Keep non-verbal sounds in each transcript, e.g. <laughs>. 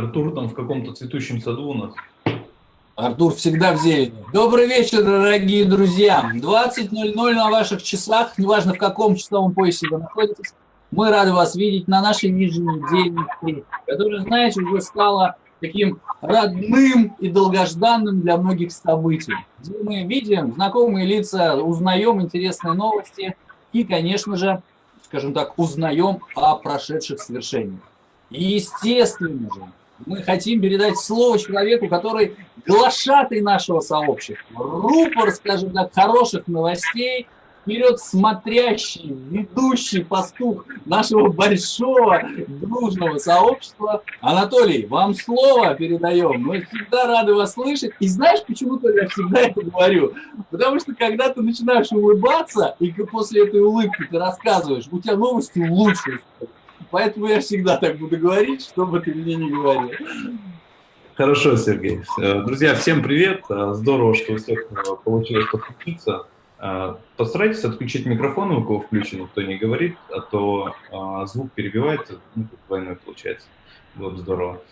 Артур там в каком-то цветущем саду у нас. Артур всегда в зелени. Добрый вечер, дорогие друзья. 20.00 на ваших часах, неважно в каком часовом поясе вы находитесь. Мы рады вас видеть на нашей еженедельной встрече, которая, знаете, уже стала таким родным и долгожданным для многих событием. Где мы видим знакомые лица, узнаем интересные новости и, конечно же, скажем так, узнаем о прошедших свершениях. И, естественно же, мы хотим передать слово человеку, который глашатый нашего сообщества, рупор, скажем так, хороших новостей – вперед смотрящий, ведущий пастух нашего большого дружного сообщества. Анатолий, вам слово передаем. Мы всегда рады вас слышать. И знаешь, почему я всегда это говорю? Потому что когда ты начинаешь улыбаться, и после этой улыбки ты рассказываешь, у тебя новости лучше. Поэтому я всегда так буду говорить, что бы ты мне не говорил. Хорошо, Сергей. Друзья, всем привет. Здорово, что у всех получилось подключиться. Постарайтесь отключить микрофон, у кого включен, кто не говорит, а то звук перебивается, ну, двойной получается. Было бы здорово.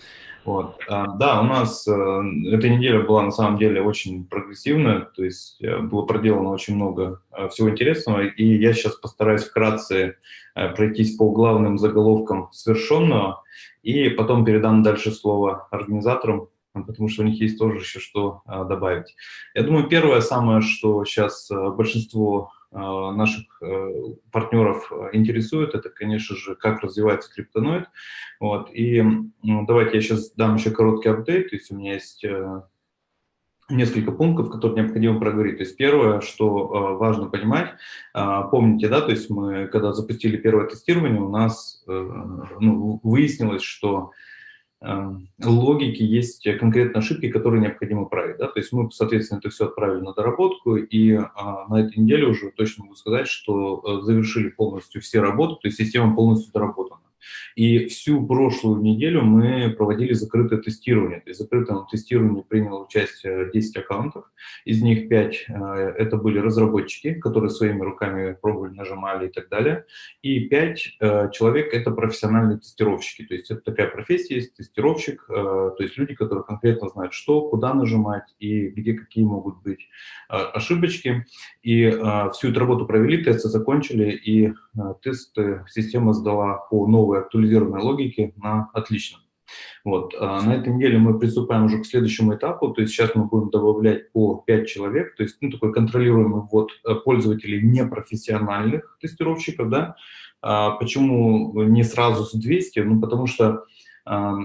Вот. А, да, у нас а, эта неделя была на самом деле очень прогрессивная, то есть а, было проделано очень много а, всего интересного, и я сейчас постараюсь вкратце пройтись по главным заголовкам совершенного, и потом передам дальше слово организаторам, потому что у них есть тоже еще что добавить. Я думаю, первое самое, что сейчас большинство наших э, партнеров интересует, это, конечно же, как развивается криптоноид. Вот. И ну, давайте я сейчас дам еще короткий апдейт. То есть у меня есть э, несколько пунктов, которые необходимо проговорить. То есть первое, что важно понимать, помните, да, то есть мы, когда запустили первое тестирование, у нас э, ну, выяснилось, что Эм, логики есть конкретные ошибки, которые необходимо править. Да? То есть мы, соответственно, это все отправили на доработку, и а, на этой неделе уже точно могу сказать, что э, завершили полностью все работы, то есть система полностью доработана. И всю прошлую неделю мы проводили закрытое тестирование. То есть в закрытом тестировании приняло участие 10 аккаунтов, из них 5 э, это были разработчики, которые своими руками пробовали, нажимали и так далее, и 5 э, человек это профессиональные тестировщики. То есть это такая профессия есть, тестировщик, э, то есть люди, которые конкретно знают, что, куда нажимать и где какие могут быть ошибочки. И всю эту работу провели, тесты закончили, и тесты система сдала по новой актуализированной логики на отлично. Вот. А на этой неделе мы приступаем уже к следующему этапу, то есть сейчас мы будем добавлять по 5 человек, то есть ну, такой контролируемый ввод э, пользователей непрофессиональных тестировщиков. Да? А почему не сразу с 200? Ну, потому что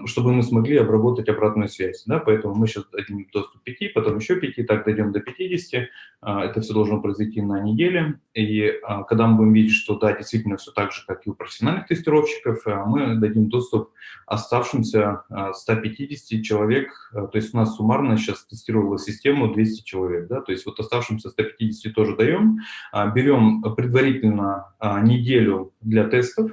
чтобы мы смогли обработать обратную связь. Да? Поэтому мы сейчас дадим доступ 5, потом еще 5, так дойдем до 50. А, это все должно произойти на неделе. И а, когда мы будем видеть, что да, действительно все так же, как и у профессиональных тестировщиков, а, мы дадим доступ оставшимся 150 человек. То есть у нас суммарно сейчас тестировала систему 200 человек. Да? То есть вот оставшимся 150 тоже даем. Берем предварительно неделю для тестов,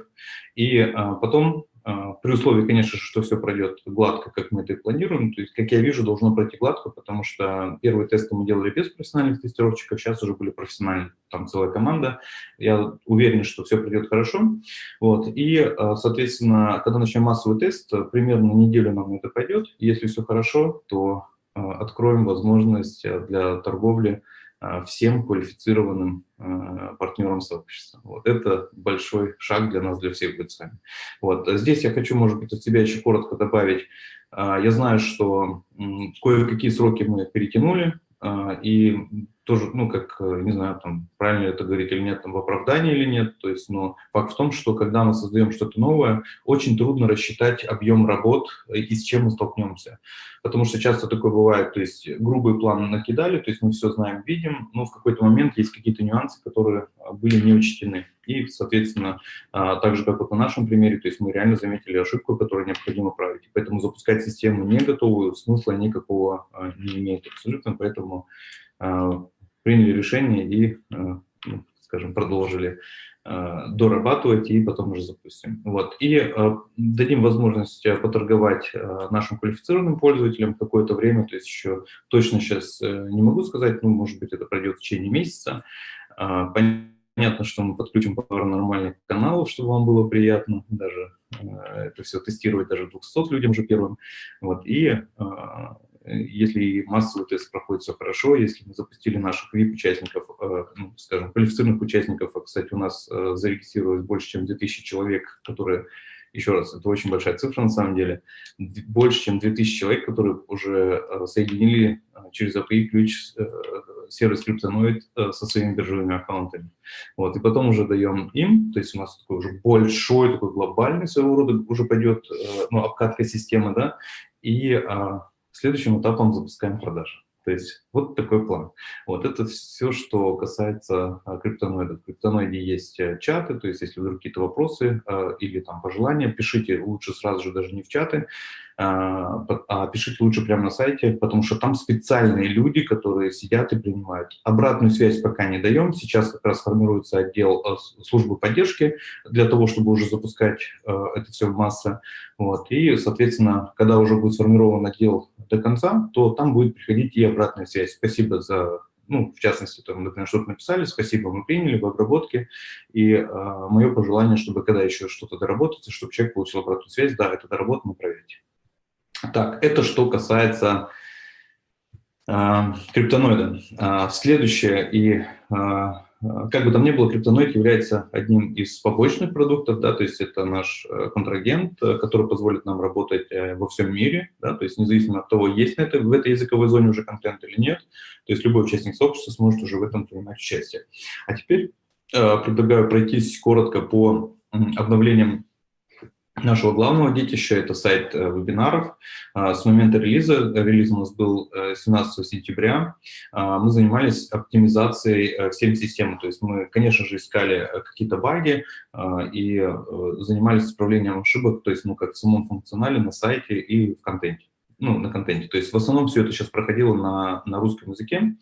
и потом при условии, конечно, что все пройдет гладко, как мы это и планируем. То есть, как я вижу, должно пройти гладко, потому что первые тесты мы делали без профессиональных тестировщиков, сейчас уже были профессиональные, там целая команда. Я уверен, что все пройдет хорошо. Вот. И, а, соответственно, когда начнем массовый тест, примерно неделю нам это пойдет. Если все хорошо, то а, откроем возможность для торговли а, всем квалифицированным а, партнерам сообщества. Вот это большой шаг для нас, для всех будет с вами. Вот. Здесь я хочу, может быть, от себя еще коротко добавить. А, я знаю, что кое-какие сроки мы перетянули, и тоже, ну, как, э, не знаю, там, правильно это говорить или нет, там, в оправдании или нет, то есть, но факт в том, что когда мы создаем что-то новое, очень трудно рассчитать объем работ и с чем мы столкнемся, потому что часто такое бывает, то есть, грубый план накидали, то есть, мы все знаем, видим, но в какой-то момент есть какие-то нюансы, которые были не учтены, и, соответственно, а, так же, как вот на нашем примере, то есть, мы реально заметили ошибку, которую необходимо править, поэтому запускать систему не готовую смысла никакого а, не имеет абсолютно, поэтому а, приняли решение и, э, ну, скажем, продолжили э, дорабатывать и потом уже запустим. Вот. И э, дадим возможность поторговать нашим квалифицированным пользователям какое-то время, то есть еще точно сейчас не могу сказать, ну, может быть, это пройдет в течение месяца. Понятно, понятно, что мы подключим пару нормальных каналов, чтобы вам было приятно даже э, это все тестировать даже 200 людям же первым. Вот, и э, если массовый тест проходит все хорошо, если мы запустили наших VIP-участников, э, ну, скажем, квалифицированных участников, а, кстати, у нас зарегистрировалось больше, чем 2000 человек, которые еще раз, это очень большая цифра на самом деле, больше, чем 2000 человек, которые уже э, соединили э, через API ключ э, сервис Cryptonoid со своими биржевыми аккаунтами. Вот, и потом уже даем им, то есть у нас такой уже большой, такой глобальный своего рода уже пойдет ну, обкатка системы, да, и а, следующим этапом запускаем продажи. То есть вот такой план. Вот это все, что касается а, криптоноидов. В криптоноиде есть э, чаты, то есть если вдруг какие-то вопросы а, или там пожелания, пишите лучше сразу же даже не в чаты, а, а пишите лучше прямо на сайте, потому что там специальные люди, которые сидят и принимают. Обратную связь пока не даем. Сейчас как раз формируется отдел службы поддержки для того, чтобы уже запускать это все в массы. Вот. И, соответственно, когда уже будет сформирован отдел до конца, то там будет приходить и обратная связь. Спасибо за, ну, в частности, там, например, что-то написали, спасибо, мы приняли в обработке, и э, мое пожелание, чтобы когда еще что-то доработается, чтобы человек получил обратную связь, да, это доработано, проверьте. Так, это что касается э, криптоноида. Э, следующее и э, как бы там ни было, криптоноид является одним из побочных продуктов, да, то есть это наш э, контрагент, э, который позволит нам работать э, во всем мире, да, то есть независимо от того, есть на это, в этой языковой зоне уже контент или нет, то есть любой участник сообщества сможет уже в этом принимать участие. А теперь предлагаю пройтись коротко по обновлениям нашего главного детища, это сайт э, вебинаров. А, с момента релиза, релиз у нас был 17 э, сентября, а, мы занимались оптимизацией э, всей системы. То есть мы, конечно же, искали какие-то баги а, и занимались исправлением ошибок, то есть ну, как в самом функционале, на сайте и в контенте ну, на контенте. То есть в основном все это сейчас проходило на, на русском языке.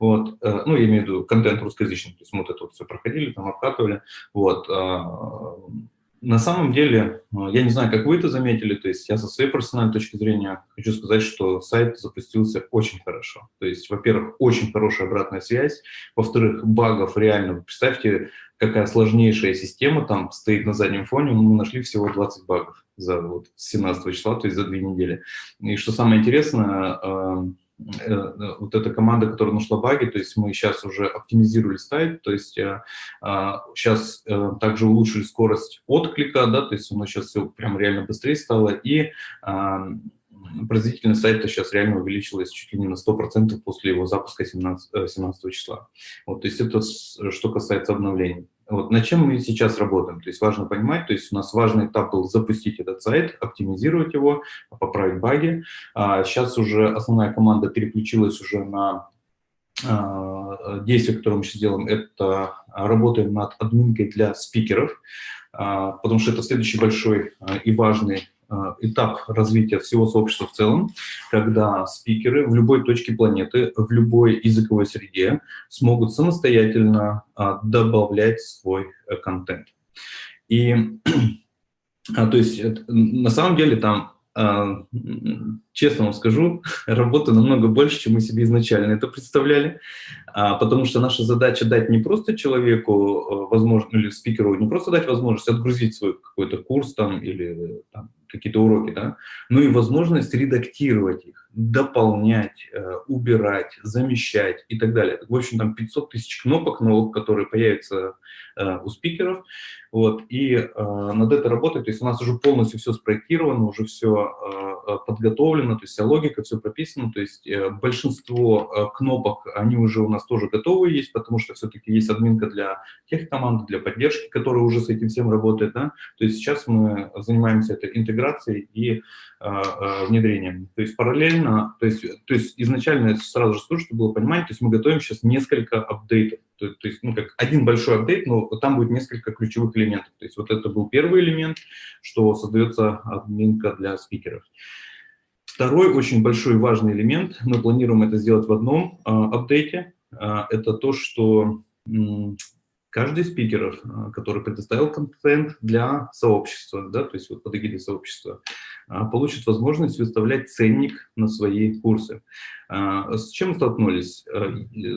Вот, ну, я имею в виду контент русскоязычный, то есть мы вот это вот все проходили, там обкатывали. Вот, на самом деле, э, я не знаю, как вы это заметили, то есть я со своей профессиональной точки зрения хочу сказать, что сайт запустился очень хорошо. То есть, во-первых, очень хорошая обратная связь, во-вторых, багов реально, представьте, какая сложнейшая система там стоит на заднем фоне, мы нашли всего 20 багов за вот 17 числа, то есть за две недели. И что самое интересное, э, вот эта команда, которая нашла баги, то есть мы сейчас уже оптимизировали сайт, то есть сейчас э, также улучшили скорость отклика, да, то есть у нас сейчас все прям реально быстрее стало, и производительность сайта сейчас реально увеличилась чуть ли не на 100% после его запуска 17, 17 числа. Вот, то есть это что касается обновлений. Вот, над чем мы сейчас работаем? То есть важно понимать, то есть у нас важный этап был запустить этот сайт, оптимизировать его, поправить баги. А сейчас уже основная команда переключилась уже на а, действие, которое мы сейчас делаем, это работаем над админкой для спикеров, а, потому что это следующий большой а, и важный этап развития всего сообщества в целом, когда спикеры в любой точке планеты, в любой языковой среде смогут самостоятельно а, добавлять свой э, контент. И, <clears throat> а, то есть, на самом деле там честно вам скажу, <laughs> работы намного больше, чем мы себе изначально это представляли, потому что наша задача дать не просто человеку э, возможность, или спикеру не просто дать возможность отгрузить свой какой-то курс там или там, какие-то уроки, да, но и возможность редактировать их, дополнять, э, убирать, замещать и так далее. В общем, там 500 тысяч кнопок новых, которые появятся э, у спикеров, вот, и э, над этой работой, то есть у нас уже полностью все спроектировано, уже все подготовлено, то есть вся логика, все прописано, то есть большинство кнопок, они уже у нас тоже готовы есть, потому что все-таки есть админка для тех команд, для поддержки, которая уже с этим всем работает, да, то есть сейчас мы занимаемся этой интеграцией интеграцией и э, внедрением. То есть параллельно, то есть, то есть изначально сразу же скажу, чтобы было понимание, то есть мы готовим сейчас несколько апдейтов. То, то есть, ну, как один большой апдейт, но там будет несколько ключевых элементов. То есть вот это был первый элемент, что создается админка для спикеров. Второй очень большой важный элемент, мы планируем это сделать в одном э, апдейте, э, это то, что каждый из спикеров, э, который предоставил контент для сообщества, да, то есть вот под эгидой сообщества, получит возможность выставлять ценник на свои курсы. Э, с чем столкнулись?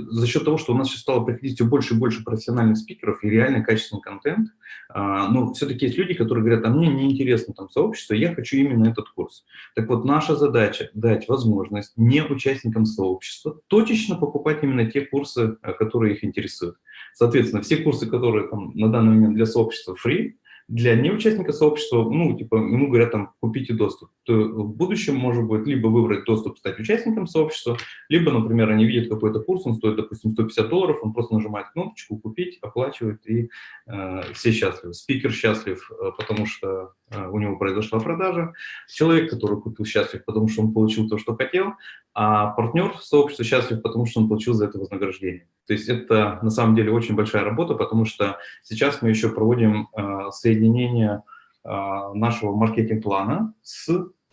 За счет того, что у нас сейчас стало приходить все больше и больше профессиональных спикеров и реально качественный контент, но все-таки есть люди, которые говорят, а мне не интересно там сообщество, я хочу именно этот курс. Так вот, наша задача дать возможность не участникам сообщества точечно покупать именно те курсы, которые их интересуют. Соответственно, все курсы, которые там, на данный момент для сообщества free, для неучастника сообщества, ну, типа, ему говорят, там, купите доступ, то в будущем может быть либо выбрать доступ, стать участником сообщества, либо, например, они видят какой-то курс, он стоит, допустим, 150 долларов, он просто нажимает кнопочку «Купить», оплачивает, и э, все счастливы. Спикер счастлив, э, потому что э, у него произошла продажа, человек, который купил, счастлив, потому что он получил то, что хотел, а партнер сообщества счастлив, потому что он получил за это вознаграждение. То есть это на самом деле очень большая работа, потому что сейчас мы еще проводим э, соединение э, нашего маркетинг-плана с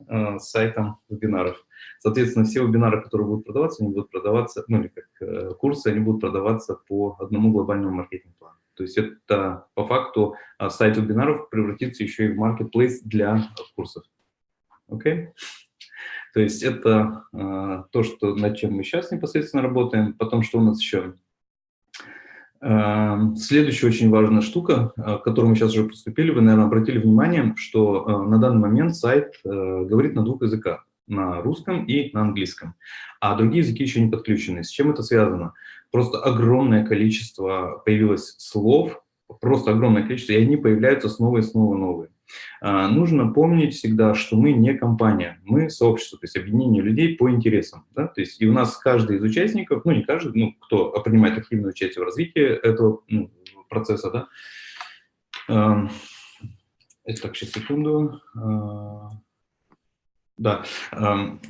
э, сайтом вебинаров. Соответственно, все вебинары, которые будут продаваться, они будут продаваться, ну или как э, курсы, они будут продаваться по одному глобальному маркетинг-плану. То есть это по факту э, сайт вебинаров превратится еще и в маркетплейс для курсов. Окей? Okay? То есть это э, то, что, над чем мы сейчас непосредственно работаем. Потом, что у нас еще? Эм, следующая очень важная штука, э, к которой мы сейчас уже приступили, вы, наверное, обратили внимание, что э, на данный момент сайт э, говорит на двух языках, на русском и на английском, а другие языки еще не подключены. С чем это связано? Просто огромное количество появилось слов, просто огромное количество, и они появляются снова и снова новые. А, нужно помнить всегда, что мы не компания, мы сообщество, то есть объединение людей по интересам. Да? То есть и у нас каждый из участников, ну не каждый, ну кто принимает активное участие в развитии этого ну, процесса, да, это так, сейчас секунду. Да, эм,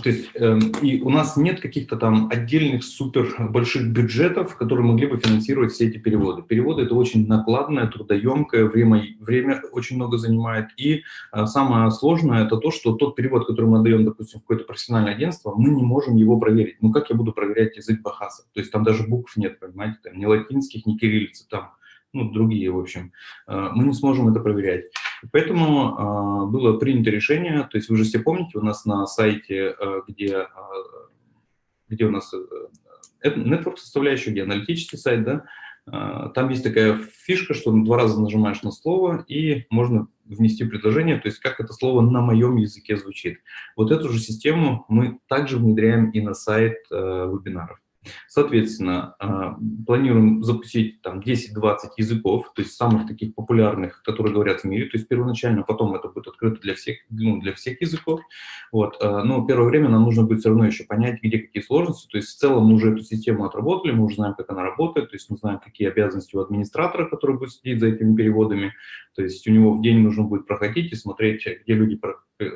то есть эм, и у нас нет каких-то там отдельных супер больших бюджетов, которые могли бы финансировать все эти переводы. Переводы это очень накладное, трудоемкое, время, время очень много занимает. И э, самое сложное это то, что тот перевод, который мы отдаем, допустим, в какое-то профессиональное агентство, мы не можем его проверить. Ну как я буду проверять язык Бахаса? То есть там даже букв нет, понимаете, там ни латинских, ни кириллицы, там ну, другие, в общем, э, мы не сможем это проверять. Поэтому э, было принято решение, то есть вы же все помните, у нас на сайте, э, где, где у нас network составляющая, где аналитический сайт, да, там есть такая фишка, что два раза нажимаешь на слово, и можно внести предложение, то есть как это слово на моем языке звучит. Вот эту же систему мы также внедряем и на сайт вебинаров. Соответственно, а, планируем запустить там 10-20 языков, то есть самых таких популярных, которые говорят в мире, то есть первоначально, потом это будет открыто для всех, ну, для всех языков. Вот. А, но первое время нам нужно будет все равно еще понять, где какие сложности, то есть в целом мы уже эту систему отработали, мы уже знаем, как она работает, то есть мы знаем, какие обязанности у администратора, который будет следить за этими переводами, то есть у него в день нужно будет проходить и смотреть, где люди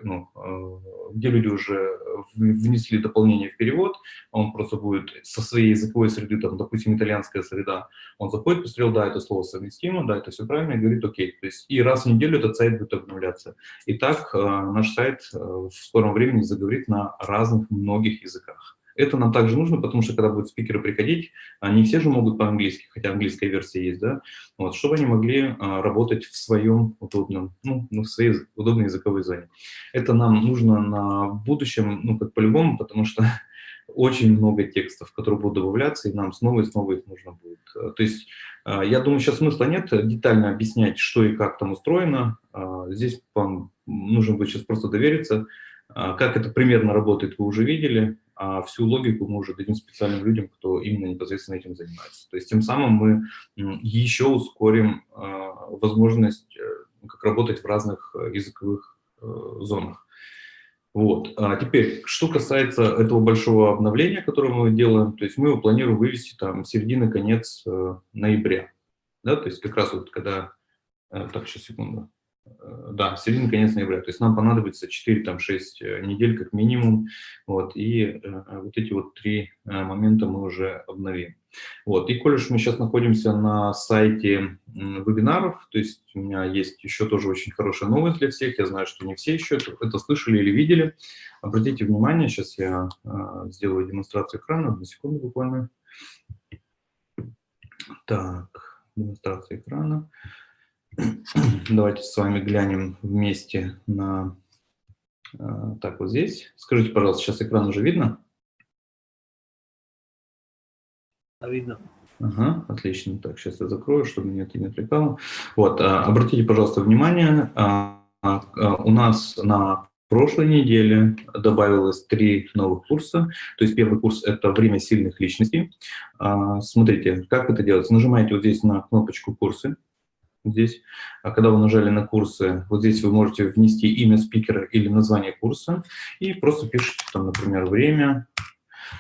ну, э, где люди уже внесли дополнение в перевод, он просто будет со своей языковой среды, там, допустим, итальянская среда, он заходит, посмотрел, да, это слово совместимо, да, это все правильно, и говорит, окей. То есть и раз в неделю этот сайт будет обновляться. И так э, наш сайт в скором времени заговорит на разных многих языках. Это нам также нужно, потому что когда будут спикеры приходить, не все же могут по-английски, хотя английская версия есть, да, вот, чтобы они могли а, работать в своем удобном, ну, ну, в своей удобной языковой зоне. Это нам нужно на будущем, ну, как по-любому, потому что <laughs> очень много текстов, которые будут добавляться, и нам снова и снова их нужно будет. То есть, а, я думаю, сейчас смысла нет детально объяснять, что и как там устроено. А, здесь вам нужно будет сейчас просто довериться. Как это примерно работает, вы уже видели а всю логику мы уже дадим специальным людям, кто именно непосредственно этим занимается. То есть тем самым мы еще ускорим а, возможность э, как работать в разных э, языковых э, зонах. Вот. А теперь, что касается этого большого обновления, которое мы делаем, то есть мы его планируем вывести там середины-конец ноября. Да, то есть как раз вот когда... Так, сейчас, секунду. Э, да, середина, конец ноября. То есть нам понадобится 4-6 э, недель как минимум. Вот, и э, вот эти вот три момента мы уже обновим. Вот, и коль мы сейчас находимся на сайте вебинаров, то есть у меня есть еще тоже очень хорошая новость для всех. Я знаю, что не все еще это, это слышали или видели. Обратите внимание, сейчас я сделаю демонстрацию экрана. Одну секунду буквально. Так, демонстрация экрана. <clears throat> Давайте с вами глянем вместе на... А, так, вот здесь. Скажите, пожалуйста, сейчас экран уже видно? Видно. Ага, отлично. Так, сейчас я закрою, чтобы меня это не отвлекало. Вот, а, обратите, пожалуйста, внимание, а, у нас на прошлой неделе добавилось три новых курса. То есть первый курс – это «Время сильных личностей». Смотрите, как это делается. Нажимаете вот здесь на кнопочку «Курсы», здесь. А когда вы нажали на курсы, вот здесь вы можете внести имя спикера или название курса и просто пишите там, например, время,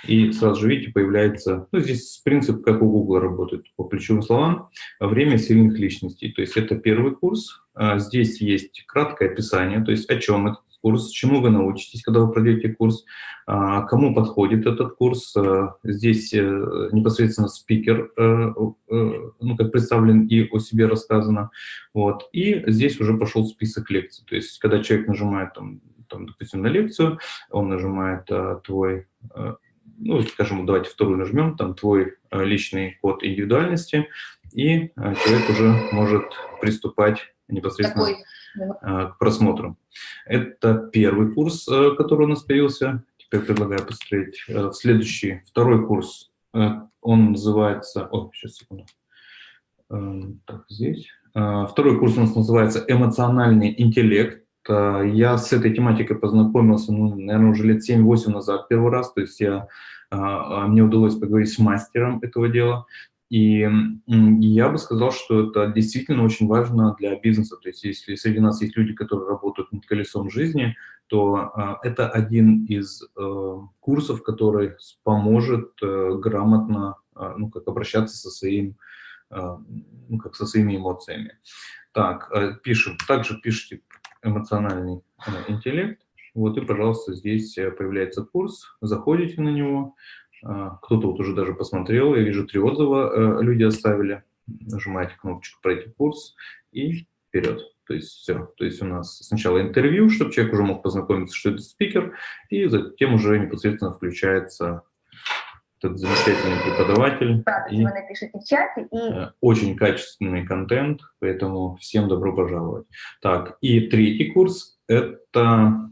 и сразу же, видите, появляется, ну, здесь принцип, как у Google работает по ключевым словам, время сильных личностей. То есть это первый курс, а здесь есть краткое описание, то есть о чем этот курс, чему вы научитесь, когда вы пройдете курс, а, кому подходит этот курс. А, здесь э, непосредственно спикер, э, э, ну, как представлен и о себе рассказано. Вот. И здесь уже пошел список лекций. То есть, когда человек нажимает, там, там, допустим, на лекцию, он нажимает твой ну, скажем, давайте вторую нажмем, там твой личный код индивидуальности, и человек уже может приступать непосредственно Такой. Э, к просмотру. Это первый курс, э, который у нас появился. Теперь предлагаю посмотреть э, следующий, второй курс. Он называется... О, сейчас, секунду. Так, здесь. Второй курс у нас называется «Эмоциональный интеллект». Я с этой тематикой познакомился, ну, наверное, уже лет 7-8 назад первый раз. То есть я, мне удалось поговорить с мастером этого дела. И я бы сказал, что это действительно очень важно для бизнеса. То есть если среди нас есть люди, которые работают над колесом жизни, то а, это один из э, курсов, который поможет э, грамотно э, ну, как обращаться со, своим, э, ну, как со своими эмоциями. Так, пишем. Также пишите эмоциональный интеллект. Вот и, пожалуйста, здесь появляется курс, заходите на него, а, кто-то вот уже даже посмотрел, я вижу три отзыва э, люди оставили. Нажимаете кнопочку «Пройти курс» и вперед. То есть все. То есть у нас сначала интервью, чтобы человек уже мог познакомиться, что это спикер, и затем уже непосредственно включается этот замечательный преподаватель. Да, и, вы напишите в чате. И... Э, очень качественный контент, поэтому всем добро пожаловать. Так, и третий курс – это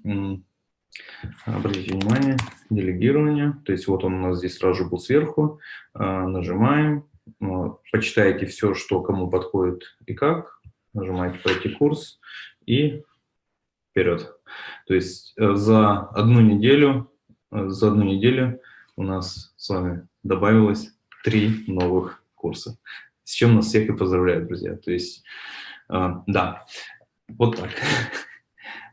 Обратите внимание, делегирование. То есть вот он у нас здесь сразу же был сверху. А, нажимаем, ну, почитаете все, что кому подходит и как. Нажимаете «Пройти курс» и вперед. То есть э, за одну неделю, э, за одну неделю у нас с вами добавилось три новых курса. С чем нас всех и поздравляю, друзья. То есть, э, да, вот так. <laughs>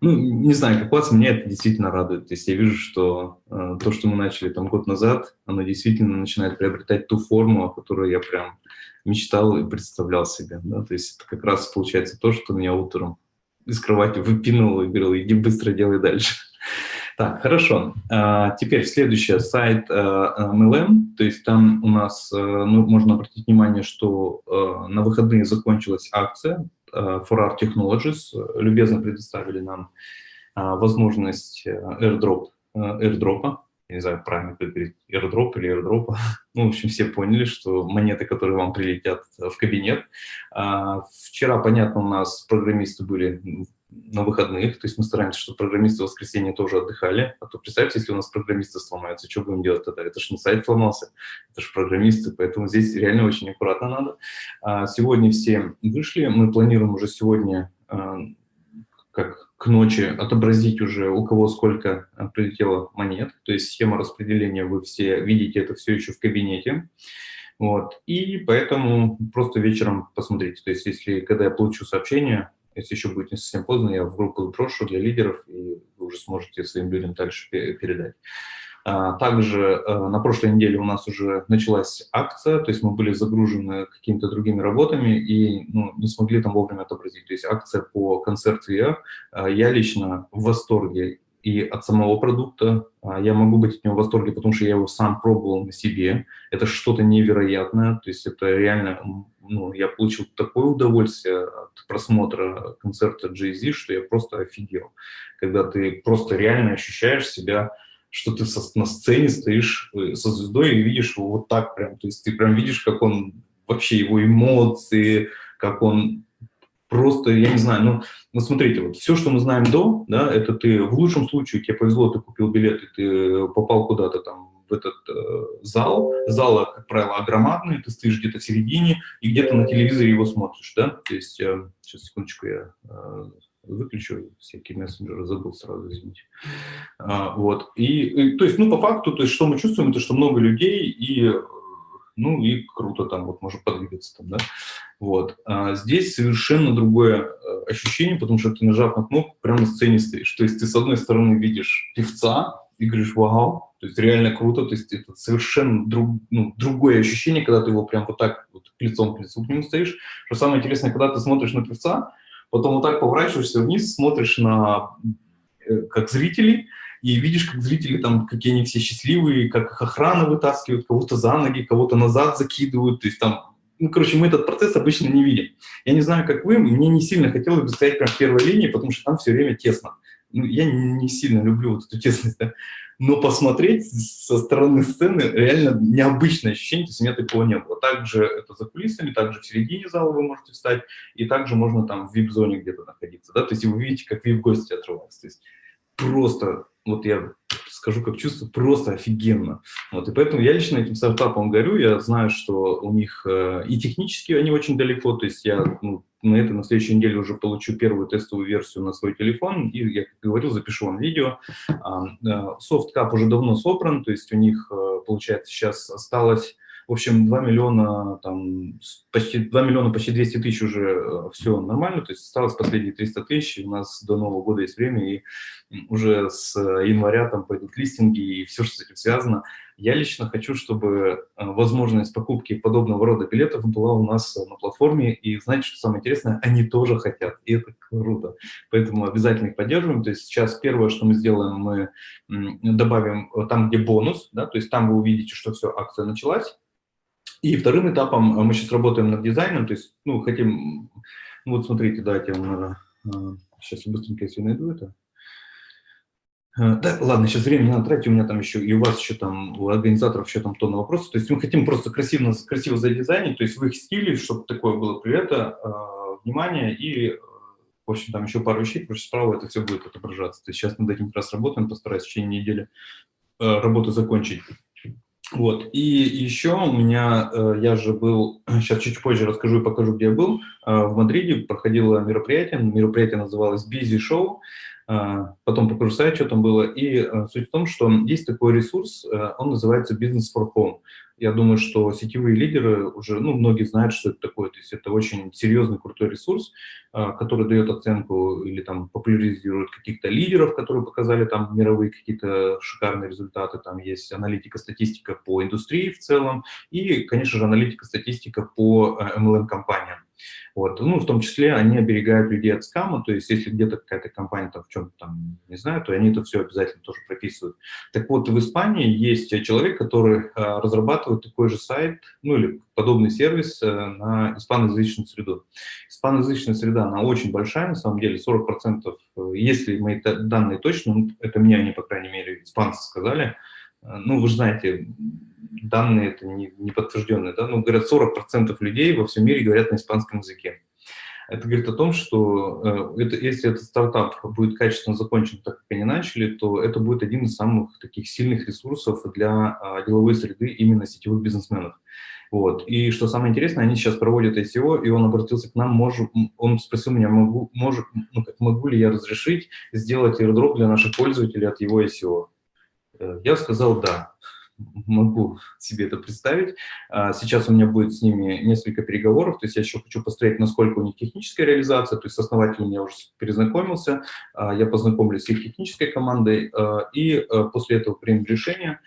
Ну, не знаю, как вас, меня это действительно радует. То есть я вижу, что э, то, что мы начали там год назад, оно действительно начинает приобретать ту форму, о которой я прям мечтал и представлял себе. Да? То есть это как раз получается то, что меня утром из кровати выпинул и говорил, иди быстро делай дальше. <laughs> Так, хорошо. А, теперь следующий сайт MLM, то есть там у нас, ну, можно обратить внимание, что на выходные закончилась акция Э, For Art Technologies любезно предоставили нам э, возможность э, airdrop, airdrop не знаю, правильно говорить, airdrop или airdrop. <laughs> Ну, в общем, все поняли, что монеты, которые вам прилетят в кабинет. А, вчера, понятно, у нас программисты были на выходных, то есть мы стараемся, чтобы программисты в воскресенье тоже отдыхали, а то представьте, если у нас программисты сломаются, что будем делать тогда? Это же не сайт сломался, это же программисты, поэтому здесь реально очень аккуратно надо. А сегодня все вышли, мы планируем уже сегодня, а, как к ночи, отобразить уже, у кого сколько а, прилетело монет, то есть схема распределения, вы все видите это все еще в кабинете. Вот. И поэтому просто вечером посмотрите. То есть если, когда я получу сообщение, если еще будет не совсем поздно, я в группу сброшу для лидеров, и вы уже сможете своим людям дальше передать. А, также э, на прошлой неделе у нас уже началась акция, то есть мы были загружены какими-то другими работами и ну, не смогли там вовремя отобразить. То есть акция по концерту я, э, я лично в восторге и от самого продукта. А, я могу быть от него в восторге, потому что я его сам пробовал на себе. Это что-то невероятное, то есть это реально, ну, я получил такое удовольствие от просмотра концерта Jay-Z, что я просто офигел. Когда ты просто реально ощущаешь себя, что ты со, на сцене стоишь э, со звездой и видишь его вот так прям, то есть ты прям видишь, как он вообще его эмоции, как он просто, я не знаю, ну, ну смотрите, вот все, что мы знаем до, да, это ты в лучшем случае, тебе повезло, ты купил билет, и ты попал куда-то там в этот э, зал. Зал, как правило, огромадный, ты стоишь где-то в середине и где-то на телевизоре его смотришь, да, то есть, э, сейчас, секундочку, я э, выключу всякие мессенджеры, забыл сразу, извините. А, вот, и, и, то есть, ну, по факту, то есть, что мы чувствуем, это что много людей, и, ну, и круто там, вот, можно подвигаться там, да, вот. А здесь совершенно другое э, ощущение, потому что ты, нажав на кнопку, прямо на сцене стоишь, то есть, ты, с одной стороны, видишь певца, и говоришь, вау, то есть реально круто, то есть это совершенно друг, ну, другое ощущение, когда ты его прям вот так вот лицом к лицу к нему стоишь. Что самое интересное, когда ты смотришь на певца, потом вот так поворачиваешься вниз, смотришь на э, как зрителей, и видишь, как зрители там, какие они все счастливые, как их охрана вытаскивают, кого-то за ноги, кого-то назад закидывают, то есть там, ну, короче, мы этот процесс обычно не видим. Я не знаю, как вы, мне не сильно хотелось бы стоять прям в первой линии, потому что там все время тесно. Ну, я не сильно люблю вот эту тесность, да? но посмотреть со стороны сцены реально необычное ощущение, то есть у меня такого не было. Также это за кулисами, также в середине зала вы можете встать, и также можно там в вип-зоне где-то находиться, да, то есть вы видите, как вип-гости отрываются, то есть просто, вот я скажу как чувство, просто офигенно. Вот, и поэтому я лично этим стартапом горю, я знаю, что у них э, и технически они очень далеко, то есть я ну, на это на следующей неделе уже получу первую тестовую версию на свой телефон, и, я как говорил, запишу вам видео. Софткап уже давно собран, то есть у них, э, получается, сейчас осталось в общем, 2 миллиона, там, почти 2 миллиона, почти 200 тысяч уже э, все нормально, то есть осталось последние 300 тысяч, у нас до Нового года есть время, и уже с января там пойдут листинги и все, что с этим связано. Я лично хочу, чтобы э, возможность покупки подобного рода билетов была у нас на платформе, и знаете, что самое интересное, они тоже хотят, и это круто. Поэтому обязательно их поддерживаем. То есть сейчас первое, что мы сделаем, мы добавим там, где бонус, да, то есть там вы увидите, что все, акция началась, и вторым этапом э, мы сейчас работаем над дизайном, то есть, ну, хотим, ну, вот смотрите, давайте наверное, сейчас быстренько, если найду это. Э, да, ладно, сейчас время не надо тратить, у меня там еще, и у вас еще там, у организаторов еще там тонна вопросов. То есть мы хотим просто красиво, красиво задизайнить, то есть в их стиле, чтобы такое было привета, э, внимание и, в общем, там еще пару вещей, потому что справа это все будет отображаться. То есть сейчас над этим как раз работаем, постараюсь в течение недели работу закончить. Вот, и еще у меня, э, я же был, <clears throat> сейчас чуть позже расскажу и покажу, где я был, э, в Мадриде проходило мероприятие, мероприятие называлось Show, э, потом покажу сайт, что там было, и суть в том, что есть такой ресурс, он называется Business for Home. Я думаю, что сетевые лидеры уже, ну, многие знают, что это такое. То есть это очень серьезный, крутой ресурс, а, который дает оценку или там популяризирует каких-то лидеров, которые показали там мировые какие-то шикарные результаты. Там есть аналитика, статистика по индустрии в целом и, конечно же, аналитика, статистика по MLM-компаниям. Э, вот. Ну, в том числе они оберегают людей от скама, то есть если где-то какая-то компания там в чем-то там не знаю, то они это все обязательно тоже прописывают. Так вот, в Испании есть человек, который а, разрабатывает такой же сайт, ну или подобный сервис а, на испаноязычную среду. Испаноязычная среда, она очень большая, на самом деле, 40%, э, если мои данные точно, ну, это мне они, по крайней мере, испанцы сказали, э, ну, вы знаете, данные это не, не подтвержденные, да, но говорят, 40% людей во всем мире говорят на испанском языке. Это говорит о том, что э, это, если этот стартап будет качественно закончен так, как они начали, то это будет один из самых таких сильных ресурсов для э, деловой среды именно сетевых бизнесменов. Вот. И что самое интересное, они сейчас проводят ICO, и он обратился к нам, может, он спросил меня, могу, может, ну, могу ли я разрешить сделать airdrop для наших пользователей от его ICO. Э, я сказал «да» могу себе это представить. А, сейчас у меня будет с ними несколько переговоров, то есть я еще хочу посмотреть, насколько у них техническая реализация, то есть с основателем я уже перезнакомился, а, я познакомлюсь с их технической командой, а, и после этого примем решение.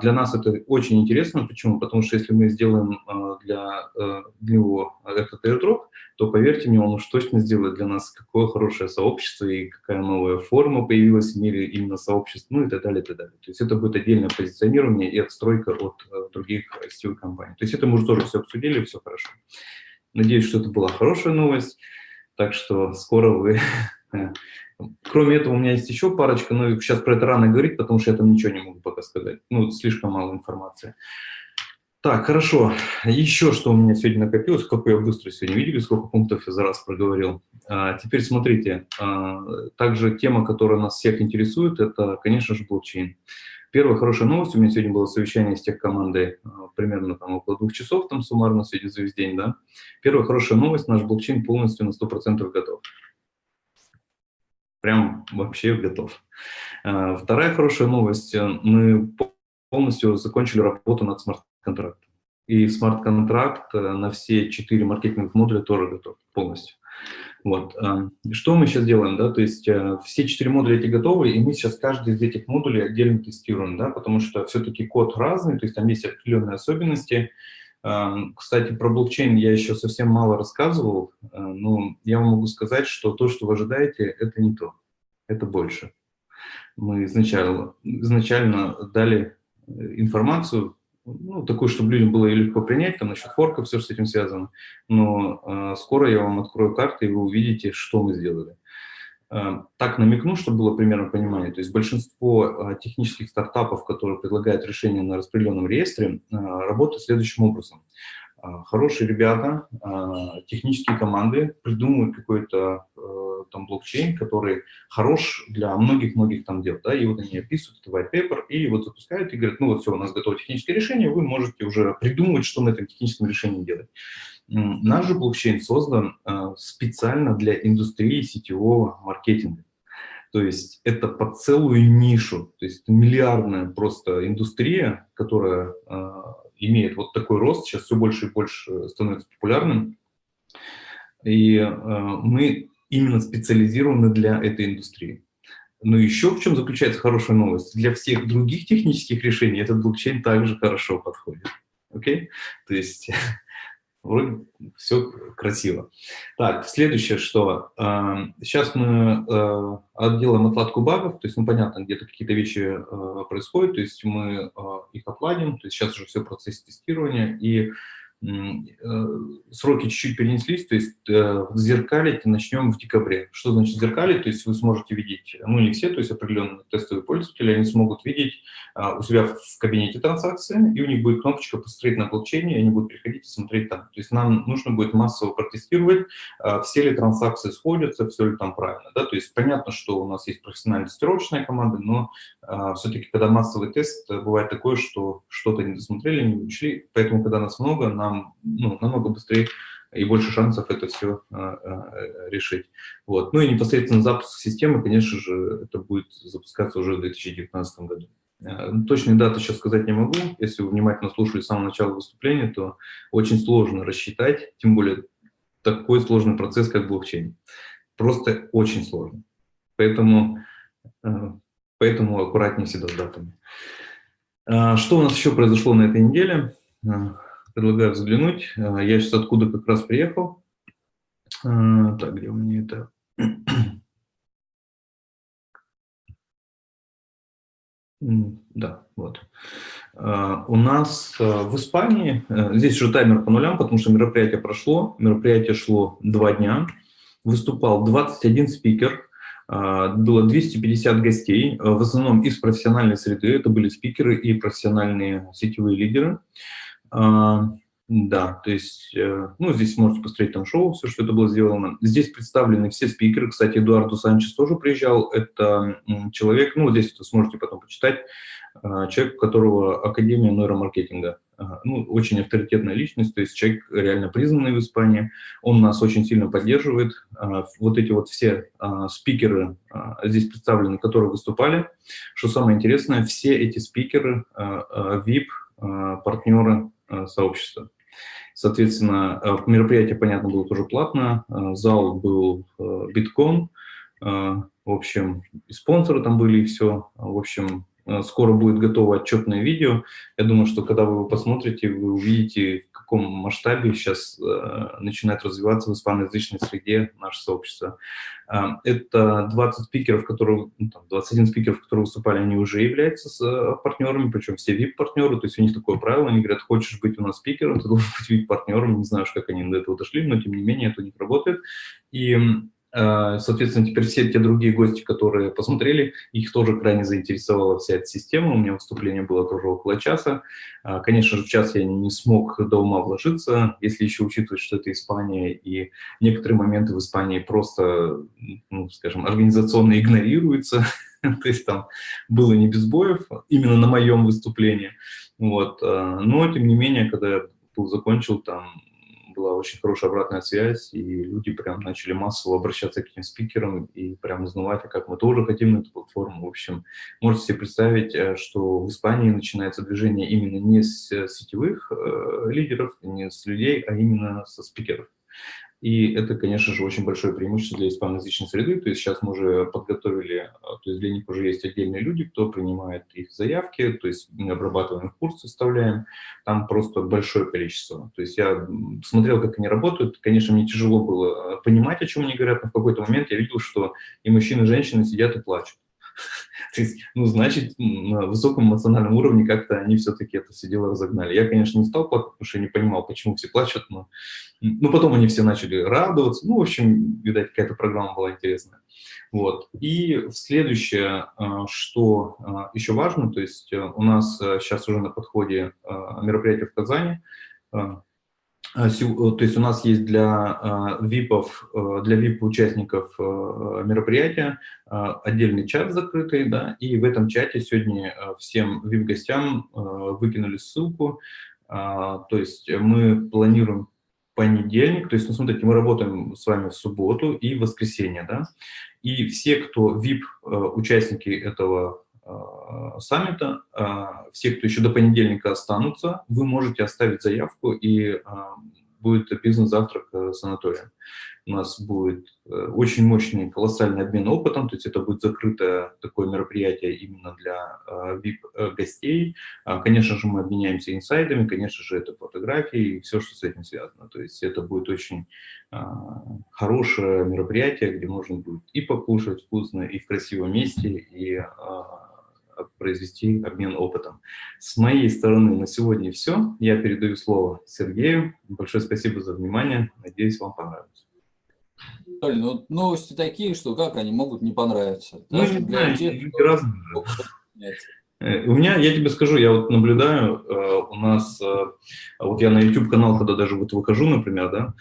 Для нас это очень интересно, почему? Потому что если мы сделаем для, для него этот airdrop, то, поверьте мне, он уж точно сделает для нас какое хорошее сообщество и какая новая форма появилась в мире именно сообщества, ну и так далее, и так далее. То есть это будет отдельное позиционирование и отстройка от э, других сетевых компаний. То есть это мы уже тоже все обсудили, все хорошо. Надеюсь, что это была хорошая новость, так что скоро вы... <laughs> Кроме этого, у меня есть еще парочка, но сейчас про это рано говорить, потому что я там ничего не могу пока сказать. Ну, слишком мало информации. Так, хорошо. Еще что у меня сегодня накопилось, как я быстро сегодня видели, сколько пунктов я за раз проговорил. А, теперь смотрите, а, также тема, которая нас всех интересует, это, конечно же, блокчейн. Первая хорошая новость, у меня сегодня было совещание с тех командой, а, примерно там около двух часов, там суммарно сегодня за весь день, да. Первая хорошая новость, наш блокчейн полностью на 100% готов. Прям вообще готов. А, вторая хорошая новость, мы полностью закончили работу над смарт-контрактом. И смарт-контракт э, на все четыре маркетинговых модуля тоже готов полностью. Вот. Эм, что мы сейчас делаем, да, то есть э, все четыре модуля эти готовы, и мы сейчас каждый из этих модулей отдельно тестируем, да, потому что все-таки код разный, то есть там есть определенные особенности. Кстати, про блокчейн я еще совсем мало рассказывал, э, но я вам могу сказать, что то, что вы ожидаете, это не то, это больше. Мы изначально, изначально дали э, информацию, ну, такую, чтобы людям было легко принять, там насчет форка все, что с этим связано. Но э, скоро я вам открою карты, и вы увидите, что мы сделали. Э, так намекну, чтобы было примерно понимание. То есть большинство э, технических стартапов, которые предлагают решение на распределенном реестре, э, работают следующим образом. Э, хорошие ребята, э, технические команды придумывают какой-то там блокчейн, который хорош для многих-многих там дел, да, и вот они описывают это white paper, и вот запускают и говорят, ну вот все, у нас готово техническое решение, вы можете уже придумывать, что на этом техническом решении делать. Наш же блокчейн создан специально для индустрии сетевого маркетинга. То есть это под целую нишу, то есть миллиардная просто индустрия, которая имеет вот такой рост, сейчас все больше и больше становится популярным. И э, мы именно специализированы для этой индустрии. Но еще в чем заключается хорошая новость? Для всех других технических решений этот блокчейн также хорошо подходит. Окей? Okay? То есть <laughs> вроде все красиво. Так, следующее, что э, сейчас мы э, делаем отладку багов, то есть, ну, понятно, где-то какие-то вещи э, происходят, то есть мы э, их отладим, то есть сейчас уже все процесс тестирования, и сроки чуть-чуть перенеслись, то есть э, зеркалить начнем в декабре. Что значит зеркалить? То есть вы сможете видеть, ну не все, то есть определенные тестовые пользователи, они смогут видеть а, у себя в кабинете транзакции, и у них будет кнопочка «Посмотреть на блокчейне», и они будут приходить и смотреть там. То есть нам нужно будет массово протестировать, а, все ли транзакции сходятся, все ли там правильно. Да? То есть понятно, что у нас есть профессиональная тестировочная команда, но а, все-таки, когда массовый тест, бывает такое, что что-то не досмотрели, не учли, поэтому, когда нас много, нам нам ну, намного быстрее и больше шансов это все а, а, решить. Вот. Ну и непосредственно запуск системы, конечно же, это будет запускаться уже в 2019 году. А, точные даты сейчас сказать не могу. Если вы внимательно слушали с самого начала выступления, то очень сложно рассчитать, тем более такой сложный процесс, как блокчейн. Просто очень сложно. Поэтому, поэтому аккуратнее всегда с датами. Что у нас еще произошло на этой неделе? Предлагаю взглянуть. А, я сейчас откуда как раз приехал. А, так, где у меня это? <clears throat> Да, вот. А, у нас в Испании, здесь уже таймер по нулям, потому что мероприятие прошло, мероприятие шло два дня, выступал 21 спикер, было 250 гостей, в основном из профессиональной среды, это были спикеры и профессиональные сетевые лидеры. А, да, то есть, э, ну, здесь можете посмотреть там шоу, все, что это было сделано. Здесь представлены все спикеры. Кстати, Эдуарду Санчес тоже приезжал. Это человек, ну, здесь это сможете потом почитать, а, человек, у которого Академия нейромаркетинга. Ну, очень авторитетная личность, то есть человек реально признанный в Испании. Он нас очень сильно поддерживает. А, вот эти вот все спикеры здесь представлены, которые выступали. Что самое интересное, все эти спикеры, VIP, партнеры сообщества. Соответственно, э, мероприятие, понятно, было тоже платно, э, зал был битком, в общем, и спонсоры там были, и все. В общем, скоро будет готово отчетное видео. Я думаю, что когда вы его посмотрите, вы увидите, каком масштабе сейчас э, начинает развиваться в испаноязычной среде наше сообщество. Э, это 20 спикеров, которые, ну, там, 21 спикеров, которые выступали, они уже являются с, э, партнерами, причем все VIP-партнеры, то есть у них такое правило, они говорят, хочешь быть у нас спикером, ты должен быть VIP-партнером, не знаю, как они до этого дошли, но тем не менее это у них работает. И соответственно, теперь все те другие гости, которые посмотрели, их тоже крайне заинтересовала вся эта система. У меня выступление было тоже около часа. Э, конечно же, в час я не смог до ума вложиться, если еще учитывать, что это Испания, и некоторые моменты в Испании просто, ну, скажем, организационно игнорируются. <laughs> То есть там было не без боев, именно на моем выступлении. Вот. Э, но, тем не менее, когда я закончил, там была очень хорошая обратная связь, и люди прям начали массово обращаться к этим спикерам и прям узнавать, а как мы тоже хотим на эту платформу. В общем, можете себе представить, э, что в Испании начинается движение именно не с сетевых э, лидеров, не с людей, а именно со спикеров. И это, конечно же, очень большое преимущество для испаноязычной среды. То есть сейчас мы уже подготовили, а, то есть для них уже есть отдельные люди, кто принимает их заявки, то есть мы обрабатываем курс, составляем. Там просто большое количество. То есть я смотрел, как они работают. Конечно, мне тяжело было а, понимать, о чем они говорят, но в какой-то момент я видел, что и мужчины, и женщины сидят и плачут. То есть, ну, значит, на высоком эмоциональном уровне как-то они все-таки это все дело разогнали. Я, конечно, не стал плакать, потому что я не понимал, почему все плачут, но ну, потом они все начали радоваться. Ну, в общем, видать, какая-то программа была интересная. Вот. И следующее, а, что а, еще важно, то есть э, у нас сейчас э, уже на подходе а, мероприятие в Казани, то есть у нас есть для ВИПов, э, для ВИП-участников э, мероприятия отдельный чат закрытый, да, и в этом чате сегодня всем ВИП-гостям выкинули ссылку, то есть мы планируем понедельник, то есть, ну, смотрите, мы работаем с вами в субботу и воскресенье, да, и все, кто VIP-участники этого Э, саммита. Э, все, кто еще до понедельника останутся, вы можете оставить заявку, и э, будет бизнес-завтрак с Анатолием. У нас будет очень мощный, колоссальный обмен опытом, то есть это будет закрытое такое мероприятие именно для VIP-гостей. Конечно же, мы обменяемся инсайдами, конечно же, это фотографии и все, что с этим связано. То есть это будет очень хорошее мероприятие, где можно будет и покушать вкусно, и в красивом месте, и произвести обмен опытом. С моей стороны на сегодня все. Я передаю слово Сергею. Большое спасибо за внимание. Надеюсь, вам понравилось. Ну новости такие, что как они могут не понравиться? Ну, не знаю, тех, разные. Э, у меня, я тебе скажу, я вот наблюдаю, э, у нас, э, вот я на YouTube-канал, когда даже вот выхожу, например, да,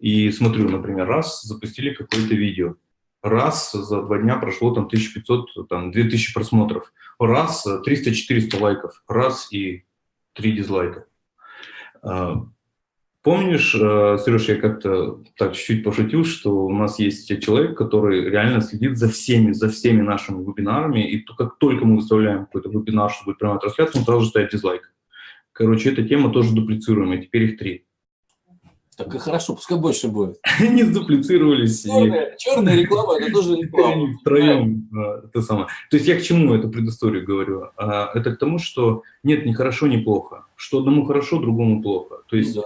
и смотрю, например, раз, запустили какое-то видео, раз за два дня прошло там 1500, там 2000 просмотров, раз 300-400 лайков, раз и три дизлайка. А, помнишь, э, Сереж, я как-то так чуть-чуть пошутил, что у нас есть человек, который реально следит за всеми, за всеми нашими вебинарами, и как только мы выставляем какой-то вебинар, чтобы будет прямая трансляция, он сразу же ставит дизлайк. Короче, эта тема тоже дуплицируемая, теперь их три. Так и хорошо, пускай больше будет. <laughs> Они сдуплицировались. Черная, и... черная реклама, это тоже <laughs> реклама. Втроем это самое. То есть я к чему эту предысторию говорю? А, это к тому, что нет ни хорошо, ни плохо. Что одному хорошо, другому плохо. То есть да.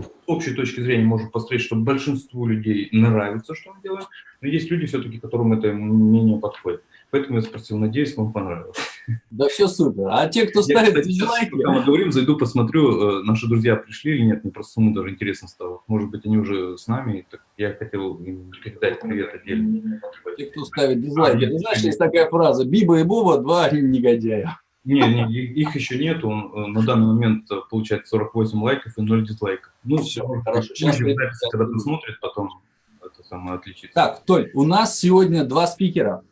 с общей точки зрения можно построить, что большинству людей нравится, что мы делаем, но есть люди все-таки, которым это менее подходит. Поэтому я спросил, надеюсь, вам понравилось. Да все супер. А те, кто ставит я, кстати, дизлайки... Пока мы говорим, зайду, посмотрю, э, наши друзья пришли или нет, мне просто самому даже интересно стало. Может быть, они уже с нами, так я хотел им передать привет отдельно. Те, кто ставит дизлайки. А, Ты знаешь, есть такая фраза, Биба и Буба, два негодяя. Не, не, их еще нет, он э, на данный момент э, получает 48 лайков и 0 дизлайков. Ну, все, хорошо. Сейчас когда посмотрит, потом это самое отличится. Так, Толь, у нас сегодня два спикера.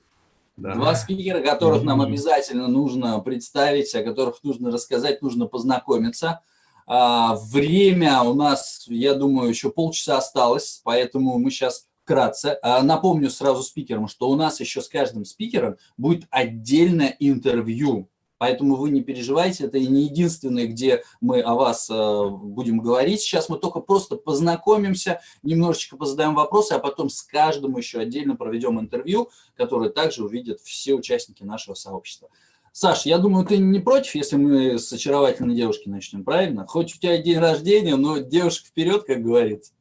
Да. Два спикера, которых нам обязательно нужно представить, о которых нужно рассказать, нужно познакомиться. А, время у нас, я думаю, еще полчаса осталось, поэтому мы сейчас вкратце. А, напомню сразу спикерам, что у нас еще с каждым спикером будет отдельное интервью. Поэтому вы не переживайте, это и не единственное, где мы о вас э, будем говорить. Сейчас мы только просто познакомимся, немножечко позадаем вопросы, а потом с каждым еще отдельно проведем интервью, которое также увидят все участники нашего сообщества. Саш, я думаю, ты не против, если мы с очаровательной девушки начнем, правильно? Хоть у тебя день рождения, но девушка вперед, как говорится.